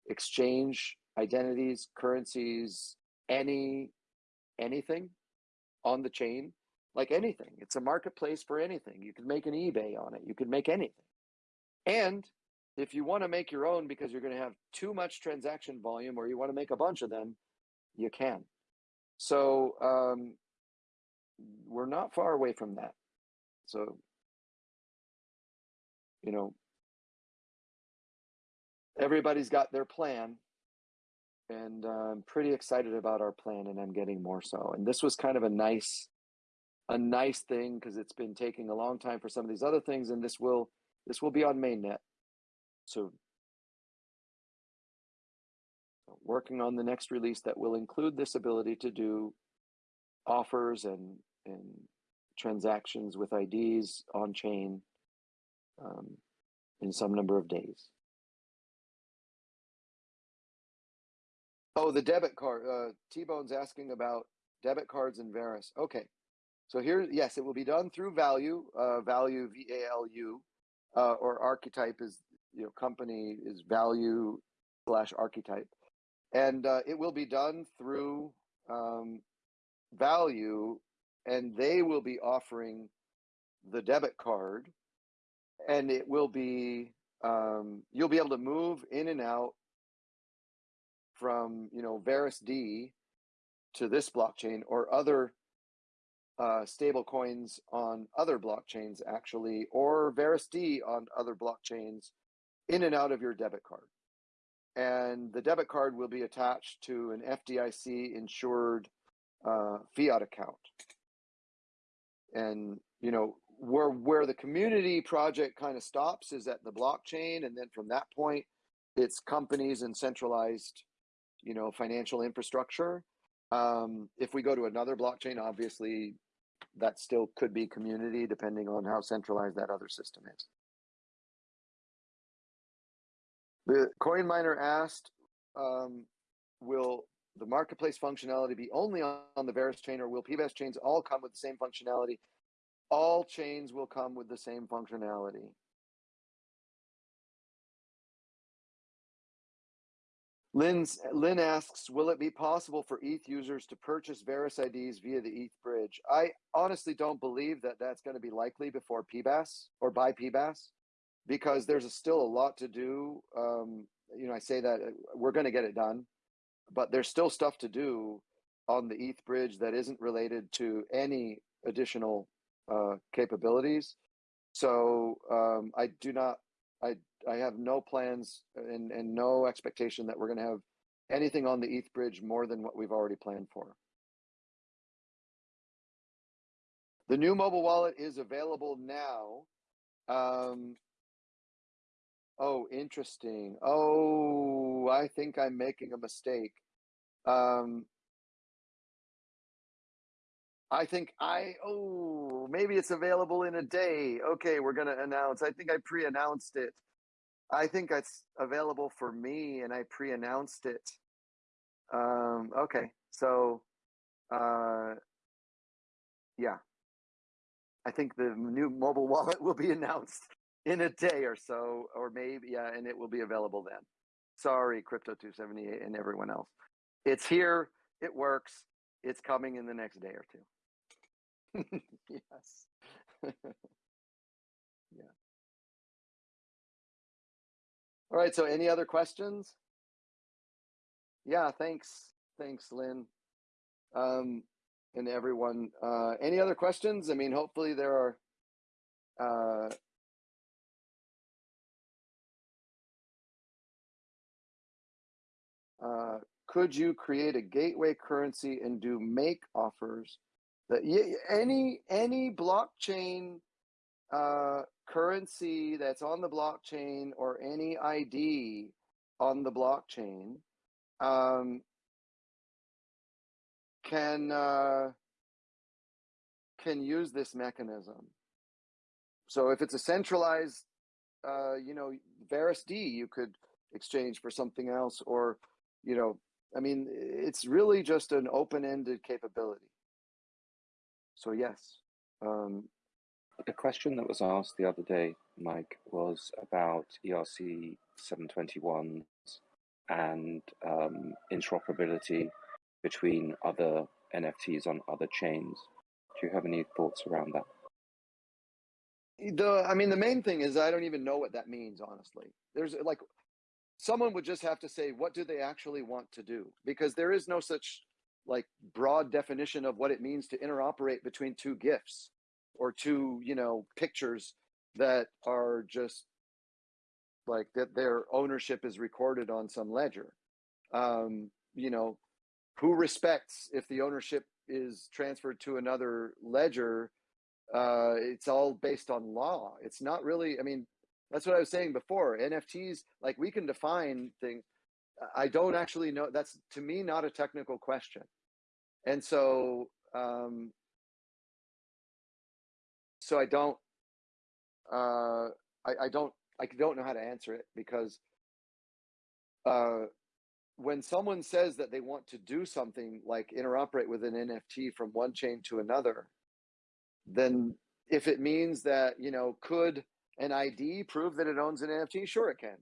exchange identities, currencies, any anything on the chain, like anything. It's a marketplace for anything. You can make an eBay on it. You can make anything. And if you want to make your own because you're going to have too much transaction volume or you want to make a bunch of them, you can. So um, we're not far away from that. So, you know, everybody's got their plan, and uh, I'm pretty excited about our plan, and I'm getting more so. And this was kind of a nice, a nice thing because it's been taking a long time for some of these other things, and this will this will be on mainnet soon. Working on the next release that will include this ability to do offers and and transactions with IDs on chain um, in some number of days. Oh, the debit card. Uh, T Bone's asking about debit cards and Verus. Okay, so here, yes, it will be done through Valu. Uh, Valu V A L U, uh, or Archetype is you know company is Valu slash Archetype, and uh, it will be done through um, Valu and they will be offering the debit card and it will be um, you'll be able to move in and out from you know VerusD to this blockchain or other uh, stable coins on other blockchains actually or VerusD on other blockchains in and out of your debit card. And the debit card will be attached to an FDIC insured uh, fiat account. And you know where where the community project kind of stops is at the blockchain and then from that point it's companies and centralized you know financial infrastructure. Um, if we go to another blockchain obviously that still could be community depending on how centralized that other system is the coin miner asked um, will the marketplace functionality be only on, the Verus chain, or will PBaaS chains all come with the same functionality? All chains will come with the same functionality. Lynn's, Lynn asks, will it be possible for ETH users to purchase Verus IDs via the ETH bridge? I honestly don't believe that that's going to be likely before PBaaS or by PBaaS because there's still a lot to do. Um, you know, I say that uh, we're going to get it done, but there's still stuff to do on the ETH bridge that isn't related to any additional uh, capabilities. So um, I do not, I I have no plans and, and no expectation that we're going to have anything on the ETH bridge more than what we've already planned for. The new mobile wallet is available now. Um, oh, interesting. Oh, I think I'm making a mistake. Um, I think I oh maybe it's available in a day. Okay, we're gonna announce. I think I pre-announced it. I think it's available for me, and I pre-announced it. Um, okay, so uh, yeah, I think the new mobile wallet will be announced in a day or so, or maybe yeah, and it will be available then. Sorry, Crypto two seventy eight and everyone else. It's here. It works. It's coming in the next day or two. yes. yeah. All right. So, any other questions? Yeah. Thanks. Thanks, Lynn. Um, and everyone. Uh, any other questions? I mean, hopefully there are. Uh, uh, could you create a gateway currency and do make offers that any any blockchain uh, currency that's on the blockchain or any ID on the blockchain um, can uh, can use this mechanism. So if it's a centralized, uh, you know, VerusD, you could exchange for something else, or you know, I mean, it's really just an open-ended capability. So yes, um, The question that was asked the other day, Mike, was about ERC 721s and um, interoperability between other NFTs on other chains. Do you have any thoughts around that? the I mean, the main thing is I don't even know what that means. Honestly, there's like someone would just have to say what do they actually want to do? Because there is no such like broad definition of what it means to interoperate between two gifts or two you know pictures that are just like that their ownership is recorded on some ledger. Um you know who respects if the ownership is transferred to another ledger? Uh it's all based on law. It's not really i mean that's what i was saying before nfts like we can define things i don't actually know that's to me not a technical question. And so um so i don't uh i, I don't i don't know how to answer it because uh when someone says that they want to do something like interoperate with an nft from one chain to another then if it means that you know could an id prove that it owns an nft sure it can.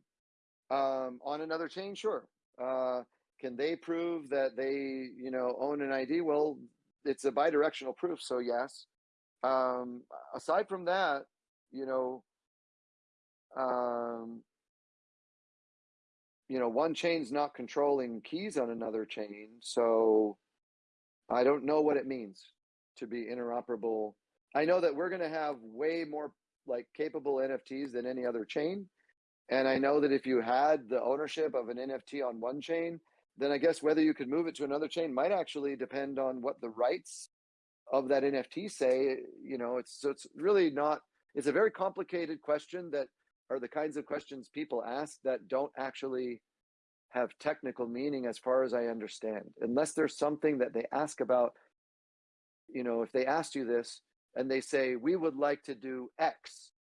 Um, on another chain sure. Uh, can they prove that they you know own an id well it's a bidirectional proof so yes. Um, aside from that you know um, you know one chain's not controlling keys on another chain so i don't know what it means to be interoperable. I know that we're going to have way more like capable NFTs than any other chain. And I know that if you had the ownership of an NFT on one chain, then I guess whether you could move it to another chain might actually depend on what the rights of that NFT say. You know, it's so it's really not. It's a very complicated question that are the kinds of questions people ask that don't actually have technical meaning as far as I understand, unless there's something that they ask about. You know, if they asked you this, and they say we would like to do x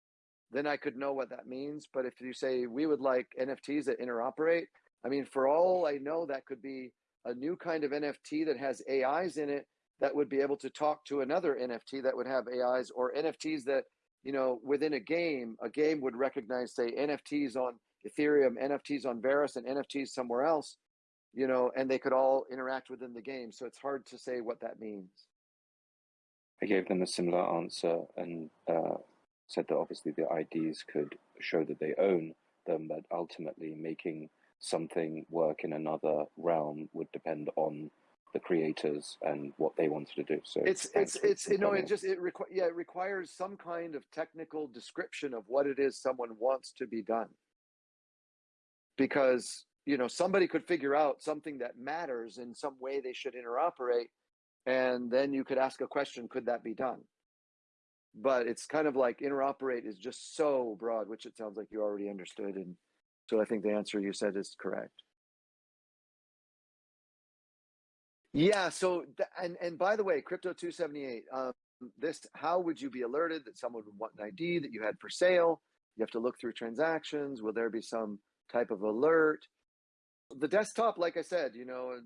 then i could know what that means but if you say we would like nfts that interoperate i mean for all i know that could be a new kind of nft that has ais in it that would be able to talk to another nft that would have ais or nfts that you know within a game a game would recognize say nfts on ethereum nfts on Verus and nfts somewhere else you know and they could all interact within the game. So it's hard to say what that means I gave them a similar answer and uh, said that obviously the IDs could show that they own them, but ultimately making something work in another realm would depend on the creators and what they wanted to do. So it's it's it's you know it just it requ- yeah it requires some kind of technical description of what it is someone wants to be done because you know somebody could figure out something that matters in some way they should interoperate and then you could ask a question could that be done? But it's kind of like interoperate is just so broad which it sounds like you already understood and so i think the answer you said is correct. Yeah so and and by the way crypto 278 um this how would you be alerted that someone would want an id that you had for sale? You have to look through transactions. Will there be some type of alert? The desktop like i said you know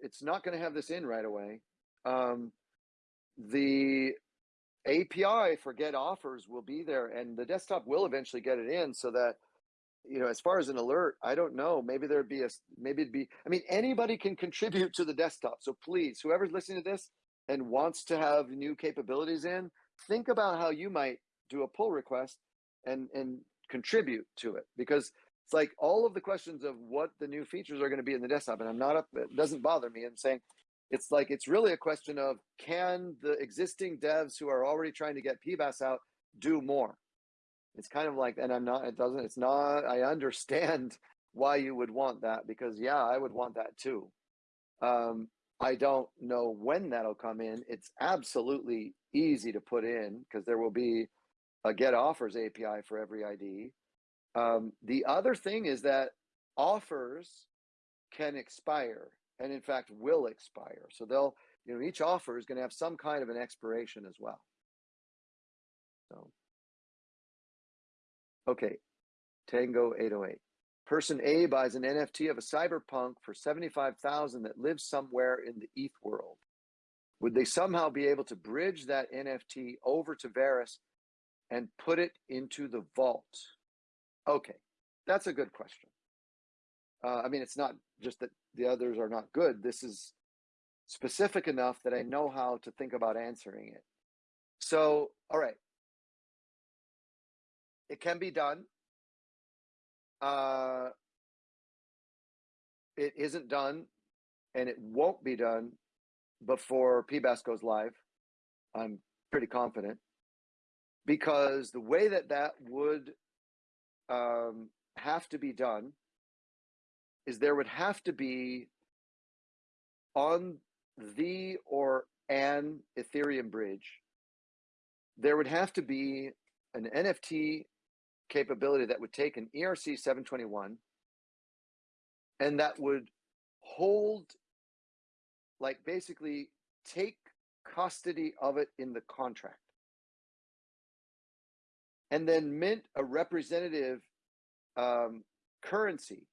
it's not going to have this in right away Um, the API for get offers will be there and the desktop will eventually get it in so that, you know, as far as an alert, I don't know, maybe there'd be a maybe it'd be, I mean, anybody can contribute to the desktop. So please, whoever's listening to this and wants to have new capabilities in, think about how you might do a pull request and, and contribute to it because it's like all of the questions of what the new features are going to be in the desktop. And I'm not up, it doesn't bother me. I'm saying, it's like it's really a question of can the existing devs who are already trying to get PBaaS out do more? It's kind of like, and I'm not, it doesn't, it's not, I understand why you would want that because yeah, I would want that too. Um, I don't know when that'll come in. It's absolutely easy to put in because there will be a get offers API for every ID. Um, the other thing is that offers can expire and in fact will expire. So they'll, you know, each offer is going to have some kind of an expiration as well. So, okay, Tango 808. Person A buys an NFT of a cyberpunk for 75,000 that lives somewhere in the ETH world. Would they somehow be able to bridge that NFT over to Verus and put it into the vault? Okay, that's a good question. Uh, I mean, it's not just that the others are not good. This is specific enough that I know how to think about answering it. So, all right. It can be done. Uh, it isn't done and it won't be done before PBaaS goes live. I'm pretty confident because the way that that would um, have to be done is there would have to be on the or an Ethereum bridge, there would have to be an NFT capability that would take an ERC 721 and that would hold, like basically take custody of it in the contract. And then mint a representative um, currency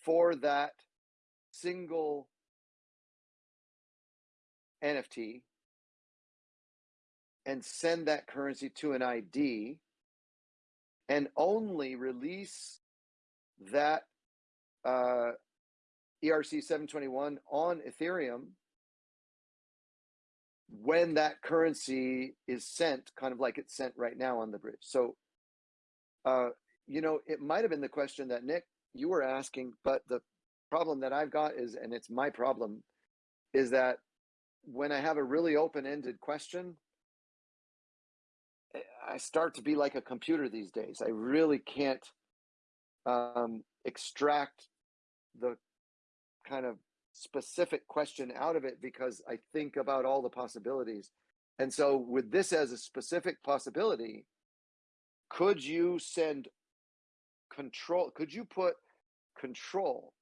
for that single NFT and send that currency to an ID and only release that uh, ERC 721 on Ethereum when that currency is sent, kind of like it's sent right now on the bridge. So, uh, you know, it might have been the question that Nick, you were asking, but the problem that I've got is, and it's my problem, is that when I have a really open ended question, eh, I start to be like a computer these days. I really can't um, extract the kind of specific question out of it because I think about all the possibilities. And so, with this as a specific possibility, could you send control? Could you put control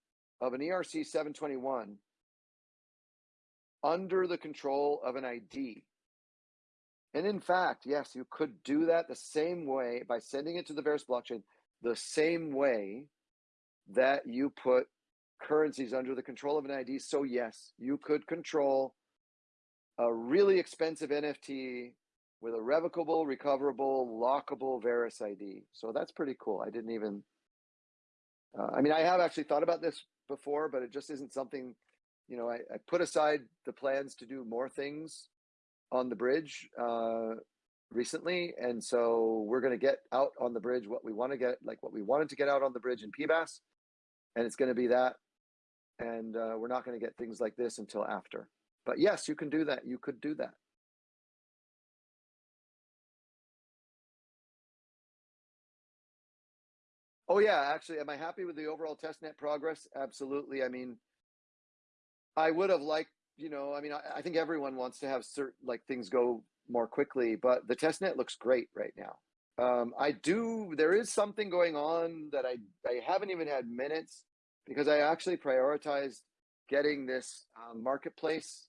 of an ERC 721 under the control of an ID? And in fact, yes, you could do that the same way by sending it to the Verus blockchain, the same way that you put currencies under the control of an ID. So, yes, you could control a really expensive NFT with a revocable, recoverable, lockable Verus ID. So, that's pretty cool. I didn't even, uh, I mean, I have actually thought about this before, but it just isn't something, you know, I, I put aside the plans to do more things on the bridge uh, recently. And so we're going to get out on the bridge what we want to get, like what we wanted to get out on the bridge in PBaaS. And it's going to be that. And uh, we're not going to get things like this until after. But yes, you can do that. You could do that. Oh yeah, actually, am I happy with the overall testnet progress? Absolutely. I mean, I would have liked, you know, I mean, I, I think everyone wants to have certain like things go more quickly, but the testnet looks great right now. Um, I do. There is something going on that I I haven't even had minutes because I actually prioritized getting this um, marketplace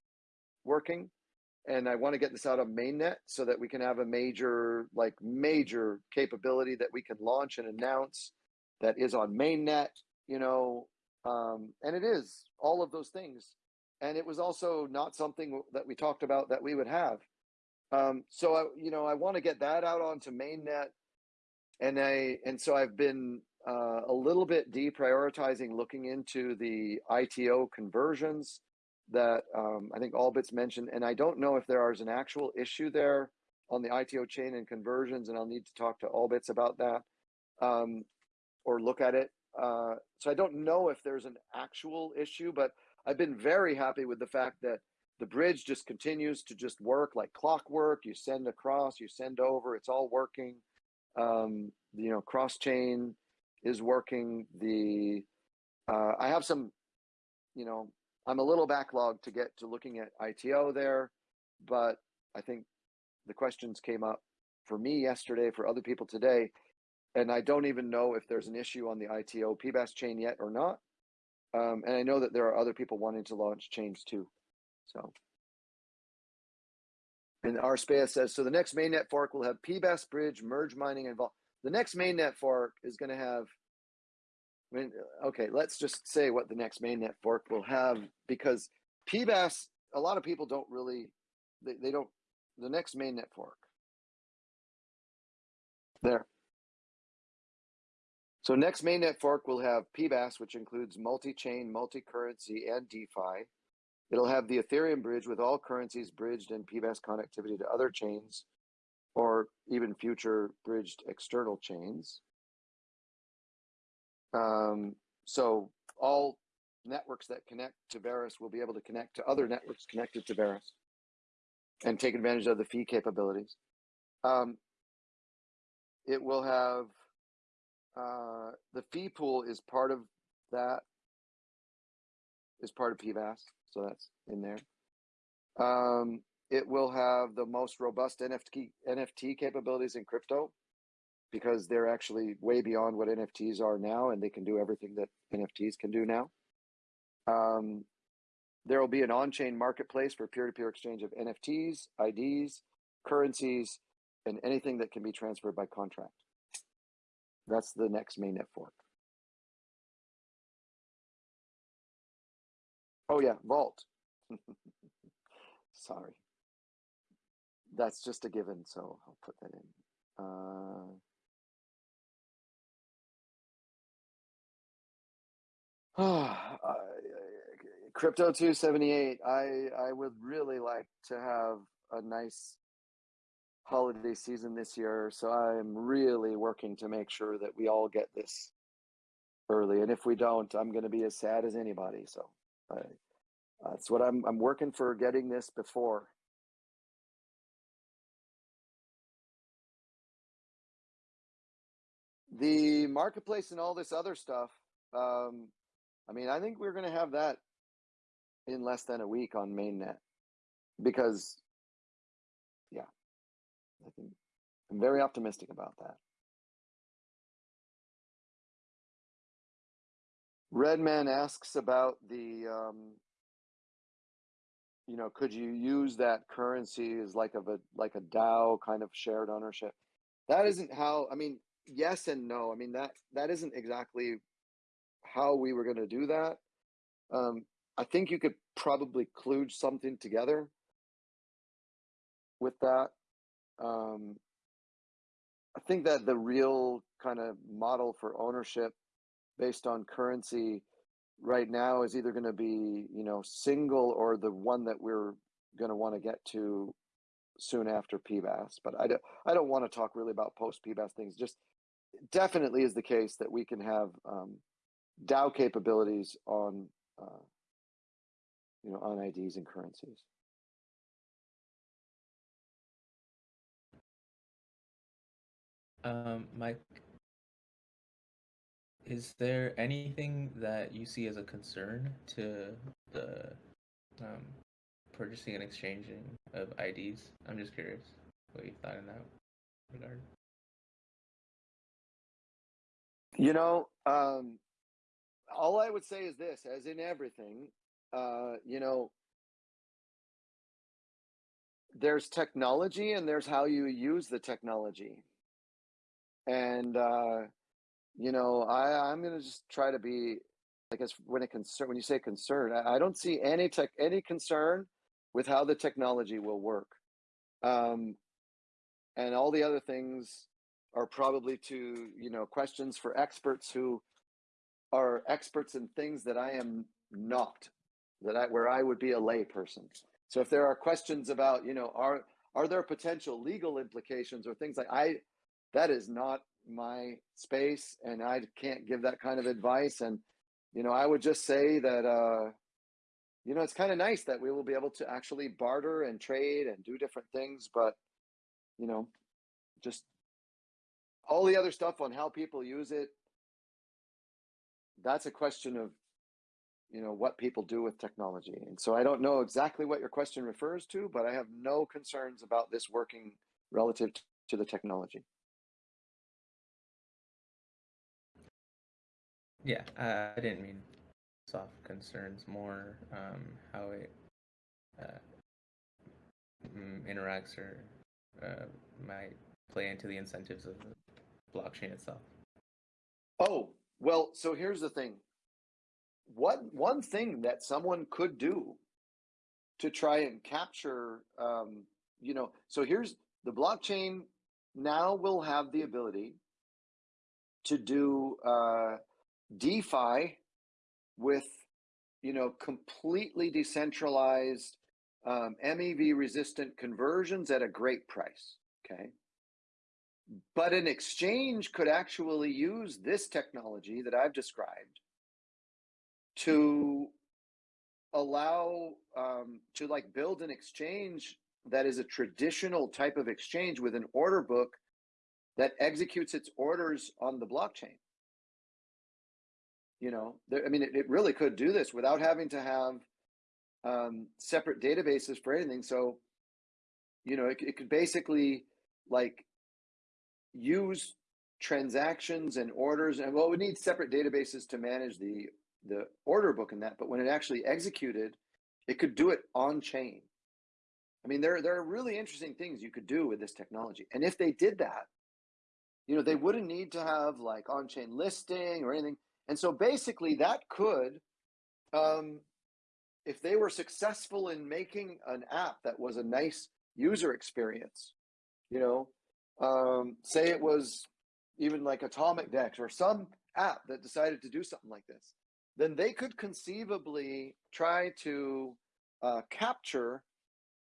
working, and I want to get this out of mainnet so that we can have a major like major capability that we can launch and announce that is on mainnet. You know, um, and it is all of those things. and it was also not something that we talked about that we would have. Um, so I, you know, I want to get that out onto mainnet, and I and so I've been uh, a little bit deprioritizing looking into the ITO conversions that um, I think Allbits mentioned, and I don't know if there is an actual issue there on the ITO chain and conversions, and I'll need to talk to Allbits about that um, or look at it. Uh, so I don't know if there's an actual issue, but I've been very happy with the fact that the bridge just continues to just work like clockwork. You send across, you send over, it's all working. Um, you know, cross chain is working. The uh, I have some, you know, I'm a little backlogged to get to looking at ITO there, but I think the questions came up for me yesterday, for other people today, and I don't even know if there's an issue on the ITO PBaaS chain yet or not. Um, and I know that there are other people wanting to launch chains too. So, and our space says so. The next mainnet fork will have PBaaS bridge merge mining involved. The next mainnet fork is going to have. I mean, okay, let's just say what the next mainnet fork will have because PBaaS. A lot of people don't really. They, they don't. The next mainnet fork. There. So next mainnet fork will have PBaaS, which includes multi-chain, multi-currency, and DeFi. It'll have the Ethereum bridge with all currencies bridged and PBaaS connectivity to other chains, or even future bridged external chains. Um, so all networks that connect to Verus will be able to connect to other networks connected to Verus and take advantage of the fee capabilities. Um, it will have uh, the fee pool is part of that is part of PBaaS, so that's in there. Um, it will have the most robust NFT NFT capabilities in crypto because they're actually way beyond what NFTs are now, and they can do everything that NFTs can do now. Um, there will be an on-chain marketplace for peer-to-peer exchange of NFTs, IDs, currencies, and anything that can be transferred by contract. That's the next mainnet fork. Oh yeah, Vault. Sorry. That's just a given, so I'll put that in. Uh, Crypto 278. I I would really like to have a nice holiday season this year, so I'm really working to make sure that we all get this early. And if we don't, I'm going to be as sad as anybody. So I, that's what I'm. I'm working for getting this before. The marketplace and all this other stuff. Um, I mean, I think we're going to have that in less than a week on mainnet because yeah i think i'm very optimistic about that redman asks about the um, you know could you use that currency as like of a like a dao kind of shared ownership that isn't how i mean yes and no i mean that that isn't exactly how we were going to do that um, I think you could probably kludge something together with that. Um, I think that the real kind of model for ownership based on currency right now is either going to be, you know, single or the one that we're going to want to get to soon after PBaaS. But I don't, I don't want to talk really about post PBaaS things. Just definitely is the case that we can have um, DAO capabilities on uh, you know, on IDs and currencies. Um, Mike, is there anything that you see as a concern to the um, purchasing and exchanging of IDs? I'm just curious what you thought in that regard. You know, um, all I would say is this: as in everything, uh, you know, there's technology and there's how you use the technology. And, uh, you know, I, I'm going to just try to be I guess when it concern when you say concern, I, I don't see any tech any concern with how the technology will work. Um, and all the other things are probably to you know questions for experts who are experts in things that I am not, that I where I would be a lay person. So if there are questions about you know are are there potential legal implications or things like I that is not my space and I can't give that kind of advice and you know I would just say that uh you know it's kind of nice that we will be able to actually barter and trade and do different things but you know just all the other stuff on how people use it that's a question of you know what people do with technology. And so i don't know exactly what your question refers to but i have no concerns about this working relative to the technology. Yeah, uh, I didn't mean soft concerns, more um, how it uh, interacts or uh, might play into the incentives of the blockchain itself. oh well so here's the thing what one thing that someone could do to try and capture um, you know so here's the blockchain now will have the ability to do uh, defi with you know completely decentralized um, mev resistant conversions at a great price okay but an exchange could actually use this technology that i've described to allow um, to like build an exchange that is a traditional type of exchange with an order book that executes its orders on the blockchain. You know there, i mean it, it really could do this without having to have um, separate databases for anything. So you know it, it could basically like use transactions and orders and well we need separate databases to manage the the order book and that but when it actually executed it could do it on chain. I mean there there are really interesting things you could do with this technology and if they did that you know they wouldn't need to have like on chain listing or anything and so basically that could um if they were successful in making an app that was a nice user experience you know um say it was even like AtomicDEX or some app that decided to do something like this then they could conceivably try to uh, capture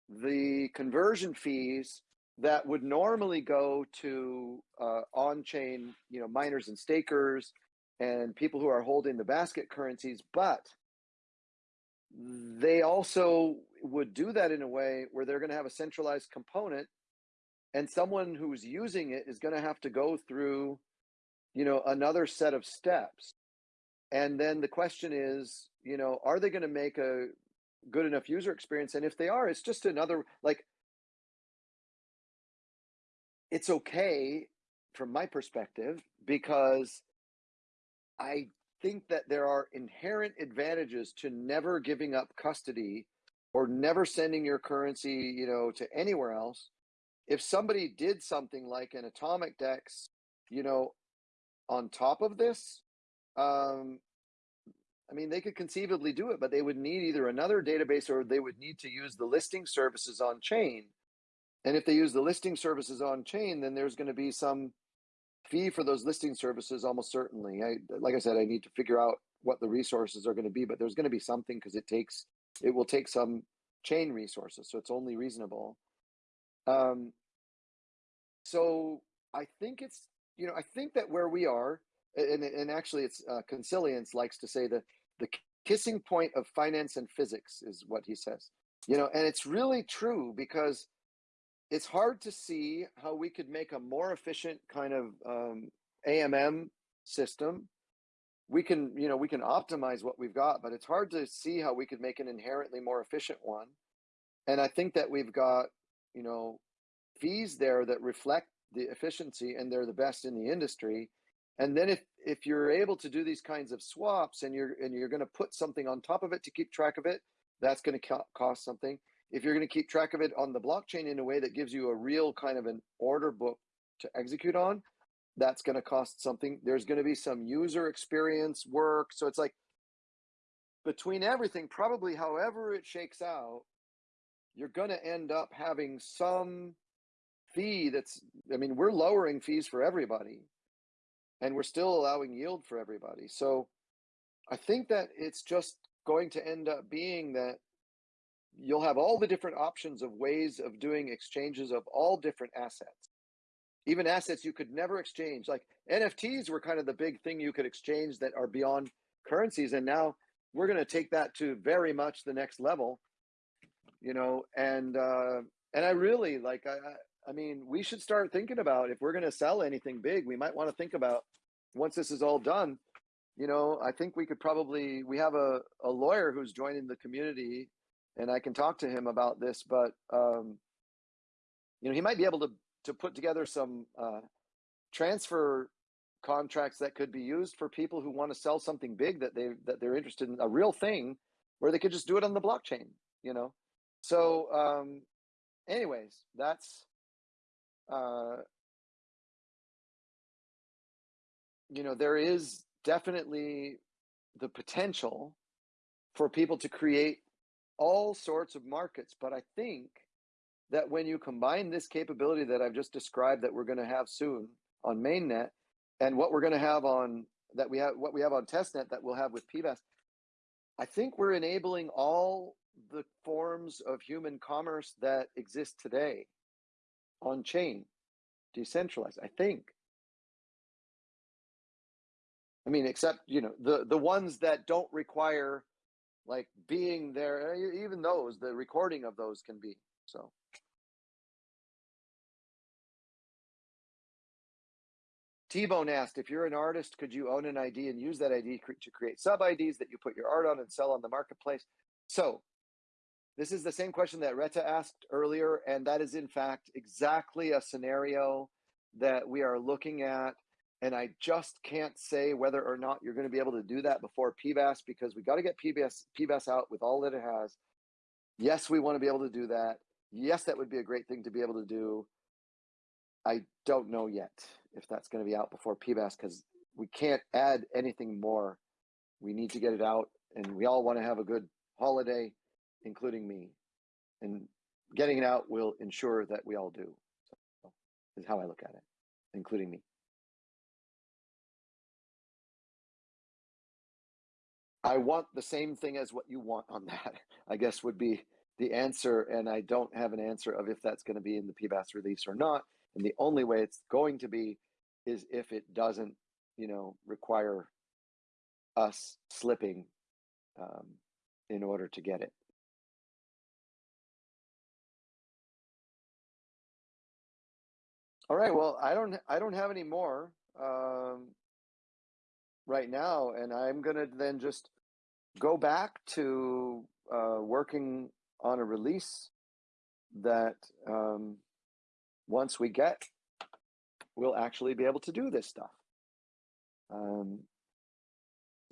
the conversion fees that would normally go to uh, on-chain, you know, miners and stakers and people who are holding the basket currencies, but they also would do that in a way where they're going to have a centralized component and someone who's using it is going to have to go through you know another set of steps. And then the question is you know are they going to make a good enough user experience? And if they are it's just another like it's okay from my perspective because i think that there are inherent advantages to never giving up custody or never sending your currency you know to anywhere else if somebody did something like an AtomicDEX you know on top of this um i mean they could conceivably do it but they would need either another database or they would need to use the listing services on chain. And if they use the listing services on chain then there's going to be some fee for those listing services almost certainly. I like i said i need to figure out what the resources are going to be but there's going to be something because it takes it will take some chain resources so it's only reasonable um so i think it's you know i think that where we are and, and actually it's uh, consilience likes to say that the kissing point of finance and physics is what he says you know and it's really true because it's hard to see how we could make a more efficient kind of um, AMM system. We can, you know, we can optimize what we've got, but it's hard to see how we could make an inherently more efficient one. And I think that we've got, you know, fees there that reflect the efficiency and they're the best in the industry. And then if if you're able to do these kinds of swaps and you're and you're going to put something on top of it to keep track of it, that's going to cost something if you're going to keep track of it on the blockchain in a way that gives you a real kind of an order book to execute on, that's going to cost something. There's going to be some user experience work. So it's like between everything, probably however it shakes out, you're going to end up having some fee that's, I mean, we're lowering fees for everybody and we're still allowing yield for everybody. So I think that it's just going to end up being that you'll have all the different options of ways of doing exchanges of all different assets. Even assets you could never exchange, like NFTs were kind of the big thing you could exchange that are beyond currencies. And now we're going to take that to very much the next level, you know, and, uh, and I really like, I, I mean, we should start thinking about if we're going to sell anything big, we might want to think about once this is all done. You know, I think we could probably we have a, a lawyer who's joining the community, and I can talk to him about this. But um, you know, he might be able to to put together some uh, transfer contracts that could be used for people who want to sell something big that they that they're interested in a real thing, where they could just do it on the blockchain. You know, so um, anyways, that's uh, you know, there is definitely the potential for people to create all sorts of markets. But I think that when you combine this capability that I've just described that we're going to have soon on mainnet and what we're going to have on that we have what we have on testnet that we'll have with PBaaS, I think we're enabling all the forms of human commerce that exist today on chain, decentralized. I think. I mean, except you know the the ones that don't require like being there. Eh, e- Even those, the recording of those can be so. T-Bone asked, if you're an artist, could you own an ID and use that ID to create sub IDs that you put your art on and sell on the marketplace? So this is the same question that Retta asked earlier, and that is in fact exactly a scenario that we are looking at. And I just can't say whether or not you're going to be able to do that before PBaaS because we got to get PBaaS PBaaS out with all that it has. Yes, we want to be able to do that. Yes, that would be a great thing to be able to do. I don't know yet if that's going to be out before PBaaS because we can't add anything more. We need to get it out, and we all want to have a good holiday, including me. And getting it out will ensure that we all do. So, is how I look at it, including me. I want the same thing as what you want on that, I guess would be the answer. And I don't have an answer of if that's going to be in the PBaaS release or not. And the only way it's going to be is if it doesn't, you know, require us slipping um, in order to get it. All right. Well, I don't. I don't have any more um, right now, and I'm gonna then just go back to uh, working on a release that um, once we get, we'll actually be able to do this stuff. Um,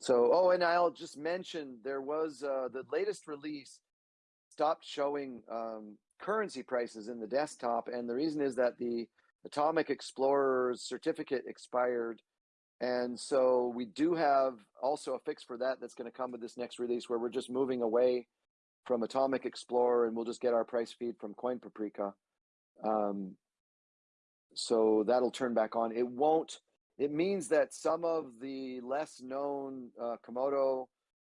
so, oh, and I'll just mention there was uh, the latest release stopped showing um, currency prices in the desktop, and the reason is that the Atomic Explorer's certificate expired. And so we do have also a fix for that that's going to come with this next release where we're just moving away from Atomic Explorer and we'll just get our price feed from Coin Paprika. Um, so that'll turn back on. It won't, it means that some of the less known uh, Komodo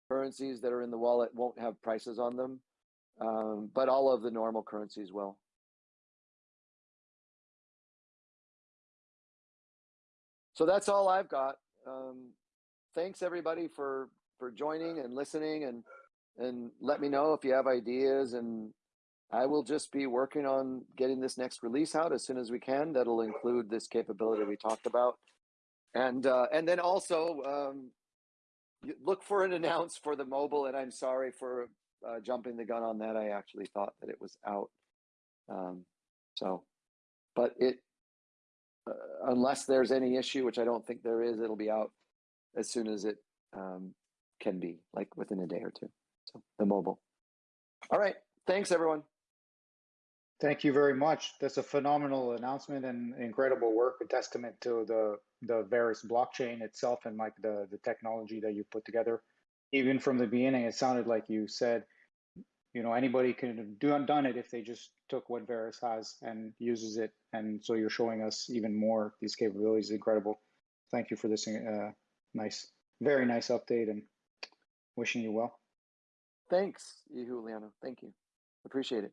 currencies that are in the wallet won't have prices on them, um, but all of the normal currencies will. So that's all I've got. Um, thanks everybody for for joining and listening and and let me know if you have ideas and I will just be working on getting this next release out as soon as we can. That'll include this capability we talked about, and uh, and then also um, look for an announce for the mobile. And I'm sorry for uh, jumping the gun on that. I actually thought that it was out. Um, so, but it unless there's any issue, which I don't think there is, it'll be out as soon as it um, can be, like within a day or two. So the mobile. All right. Thanks, everyone. Thank you very much. That's a phenomenal announcement and incredible work, a testament to the the Verus blockchain itself and like the the technology that you put together. even from the beginning, it sounded like you said, you know, anybody can have done it if they just took what Verus has and uses it. And so you're showing us even more these capabilities. Incredible. Thank you for this uh, nice, very nice update, and wishing you well. Thanks, Juliano. Thank you. Appreciate it.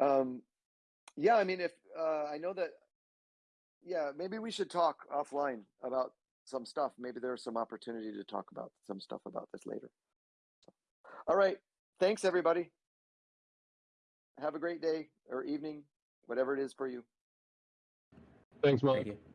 Um, yeah, I mean, if uh, I know that, yeah, maybe we should talk offline about some stuff. Maybe there's some opportunity to talk about some stuff about this later. All right. Thanks, everybody. Have a great day or evening, whatever it is for you. Thanks, Mike. Thank you.